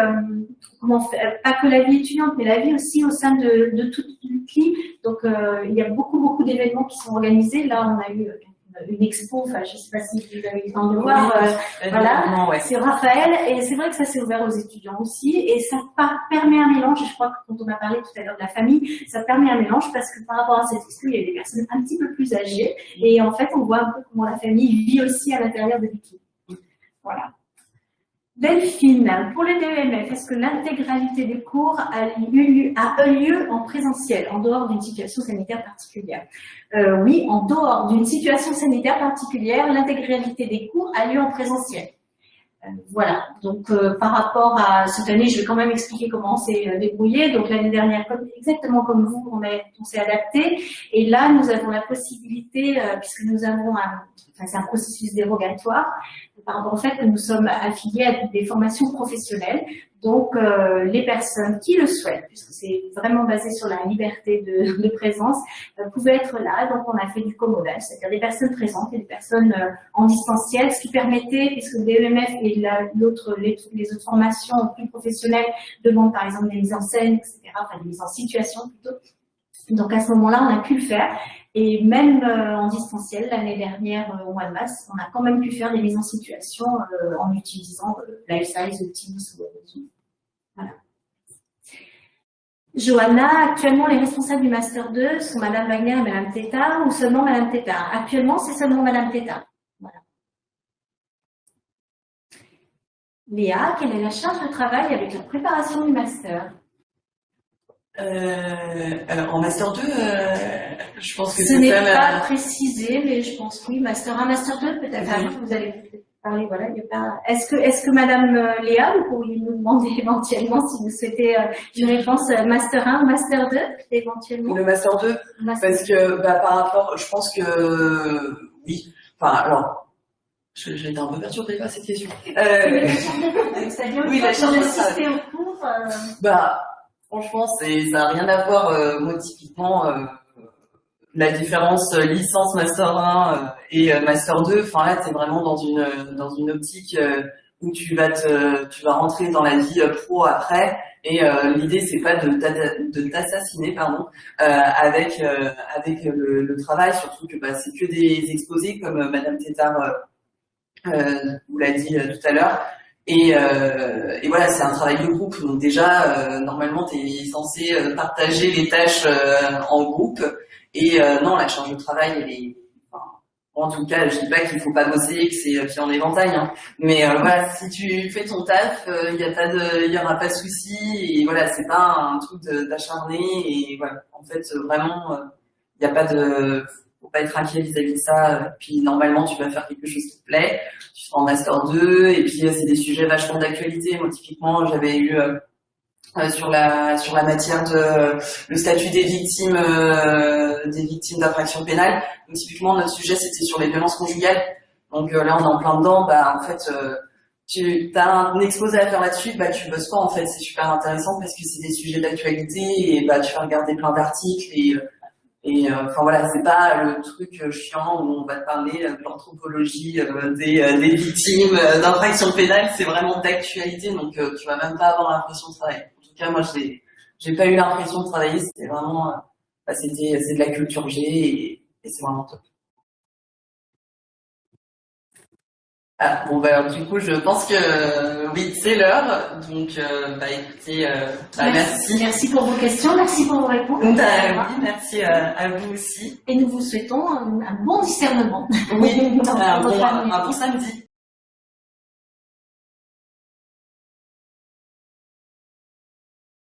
comment faire, pas que la vie étudiante, mais la vie aussi au sein de, de toute l'UCLI. Donc, euh, il y a beaucoup, beaucoup d'événements qui sont organisés. Là, on a eu une expo, enfin, je ne sais pas si vous avez eu le temps de voir, euh, voilà, c'est Raphaël, et c'est vrai que ça s'est ouvert aux étudiants aussi, et ça permet un mélange, je crois que quand on a parlé tout à l'heure de la famille, ça permet un mélange parce que par rapport à cette expo, il y a des personnes un petit peu plus âgées, et en fait, on voit un peu comment la famille vit aussi à l'intérieur de l'UCLI. Voilà. Delphine, pour les DEMF, est-ce que l'intégralité des cours a eu, lieu en présentiel, en dehors d'une situation sanitaire particulière? Euh, Oui, en dehors d'une situation sanitaire particulière, l'intégralité des cours a lieu en présentiel. Euh, voilà, donc euh, par rapport à cette année, je vais quand même expliquer comment on s'est débrouillé. Donc l'année dernière, exactement comme vous, on s'est adapté. Et là, nous avons la possibilité, puisque nous avons un, enfin, c'est un processus dérogatoire, par rapport au fait que nous sommes affiliés à des formations professionnelles. Donc, euh, les personnes qui le souhaitent, puisque c'est vraiment basé sur la liberté de, de présence, euh, pouvaient être là. Donc, on a fait du commodal, c'est-à-dire des personnes présentes et des personnes euh, en distanciel, ce qui permettait, puisque DEMF et l'autre, les, les, autres formations plus professionnelles demandent par exemple des mises en scène, etc., enfin des mises en situation plutôt. Donc, à ce moment-là, on a pu le faire. Et même euh, en distanciel, l'année dernière, euh, au mois de mars, on a quand même pu faire des mises en situation euh, en utilisant Lifesize, Teams ou Voilà. Johanna, actuellement les responsables du Master 2 sont Madame Wagner et Madame Teta ou seulement Madame Teta? Actuellement, c'est seulement Madame Teta. Voilà. Léa, quelle est la charge de travail avec la préparation du Master? Euh, alors en master 2, euh, je pense que Ce c'est n'est pas précisé, mais je pense oui, Master 1, Master 2, peut-être. Oui. Vous allez parler, voilà. il y a pas- Est-ce que, est-ce que Madame euh, Léa, vous pourriez nous demander éventuellement si vous souhaitez euh, une réponse euh, Master 1 ou Master 2, éventuellement? Le master 2, Master parce que bah, par rapport, je pense que oui. Enfin alors, j'ai été un peu perturbée par cette question. Oui, Euh, Oui, la charge de au cours, Bah, franchement, c'est, ça n'a rien à voir, euh, moi, typiquement, euh, la différence euh, licence Master 1 euh, et Master 2. Enfin, là, t'es vraiment dans une, dans une optique où tu vas tu vas rentrer dans la vie pro après. Et l'idée, c'est pas de, t'a- de t'assassiner, pardon, euh, avec, avec le, travail, surtout que bah, c'est que des exposés, comme Madame Tétard vous l'a dit tout à l'heure. Et, euh, et voilà, c'est un travail de groupe. Donc déjà, euh, normalement, tu es censé euh, partager les tâches euh, en groupe. Et euh, non, la charge de travail, elle est... en tout cas, je dis pas qu'il faut pas bosser que c'est euh, pied en éventail. Hein. Mais euh, voilà, si tu fais ton taf, il n'y a pas de, il y aura pas de souci. Et voilà, c'est pas un truc d'acharné. Et voilà, en fait, euh, vraiment, il n'y a pas de... faut pas être inquiet vis-à-vis de ça. Puis normalement, tu vas faire quelque chose qui te plaît tu seras en master 2 et puis euh, c'est des sujets vachement d'actualité. Moi typiquement j'avais eu euh, euh, sur la sur la matière de euh, le statut des victimes euh, des victimes d'infractions pénales. Typiquement notre sujet c'était sur les violences conjugales. Donc euh, là on est en plein dedans. Bah en fait euh, tu as un exposé à faire là-dessus, bah tu bosses pas en fait. C'est super intéressant parce que c'est des sujets d'actualité et bah tu vas regarder plein d'articles et euh, et euh, enfin voilà, c'est pas le truc euh, chiant où on va te parler euh, de l'anthropologie des, victimes d'infractions pénales, c'est vraiment d'actualité, donc tu vas même pas avoir l'impression de travailler. En tout cas, moi, j'ai j'ai pas eu l'impression de travailler, c'était vraiment, bah, c'est de la culture G et, et c'est vraiment top. Ah, bon bah alors, du coup je pense que euh, oui c'est l'heure donc euh, bah écoutez euh, bah, merci. Merci pour vos questions, merci pour vos réponses. Bah, oui, merci à, à vous aussi. Et nous vous souhaitons un, un bon discernement. Oui, un votre bon, un bon samedi.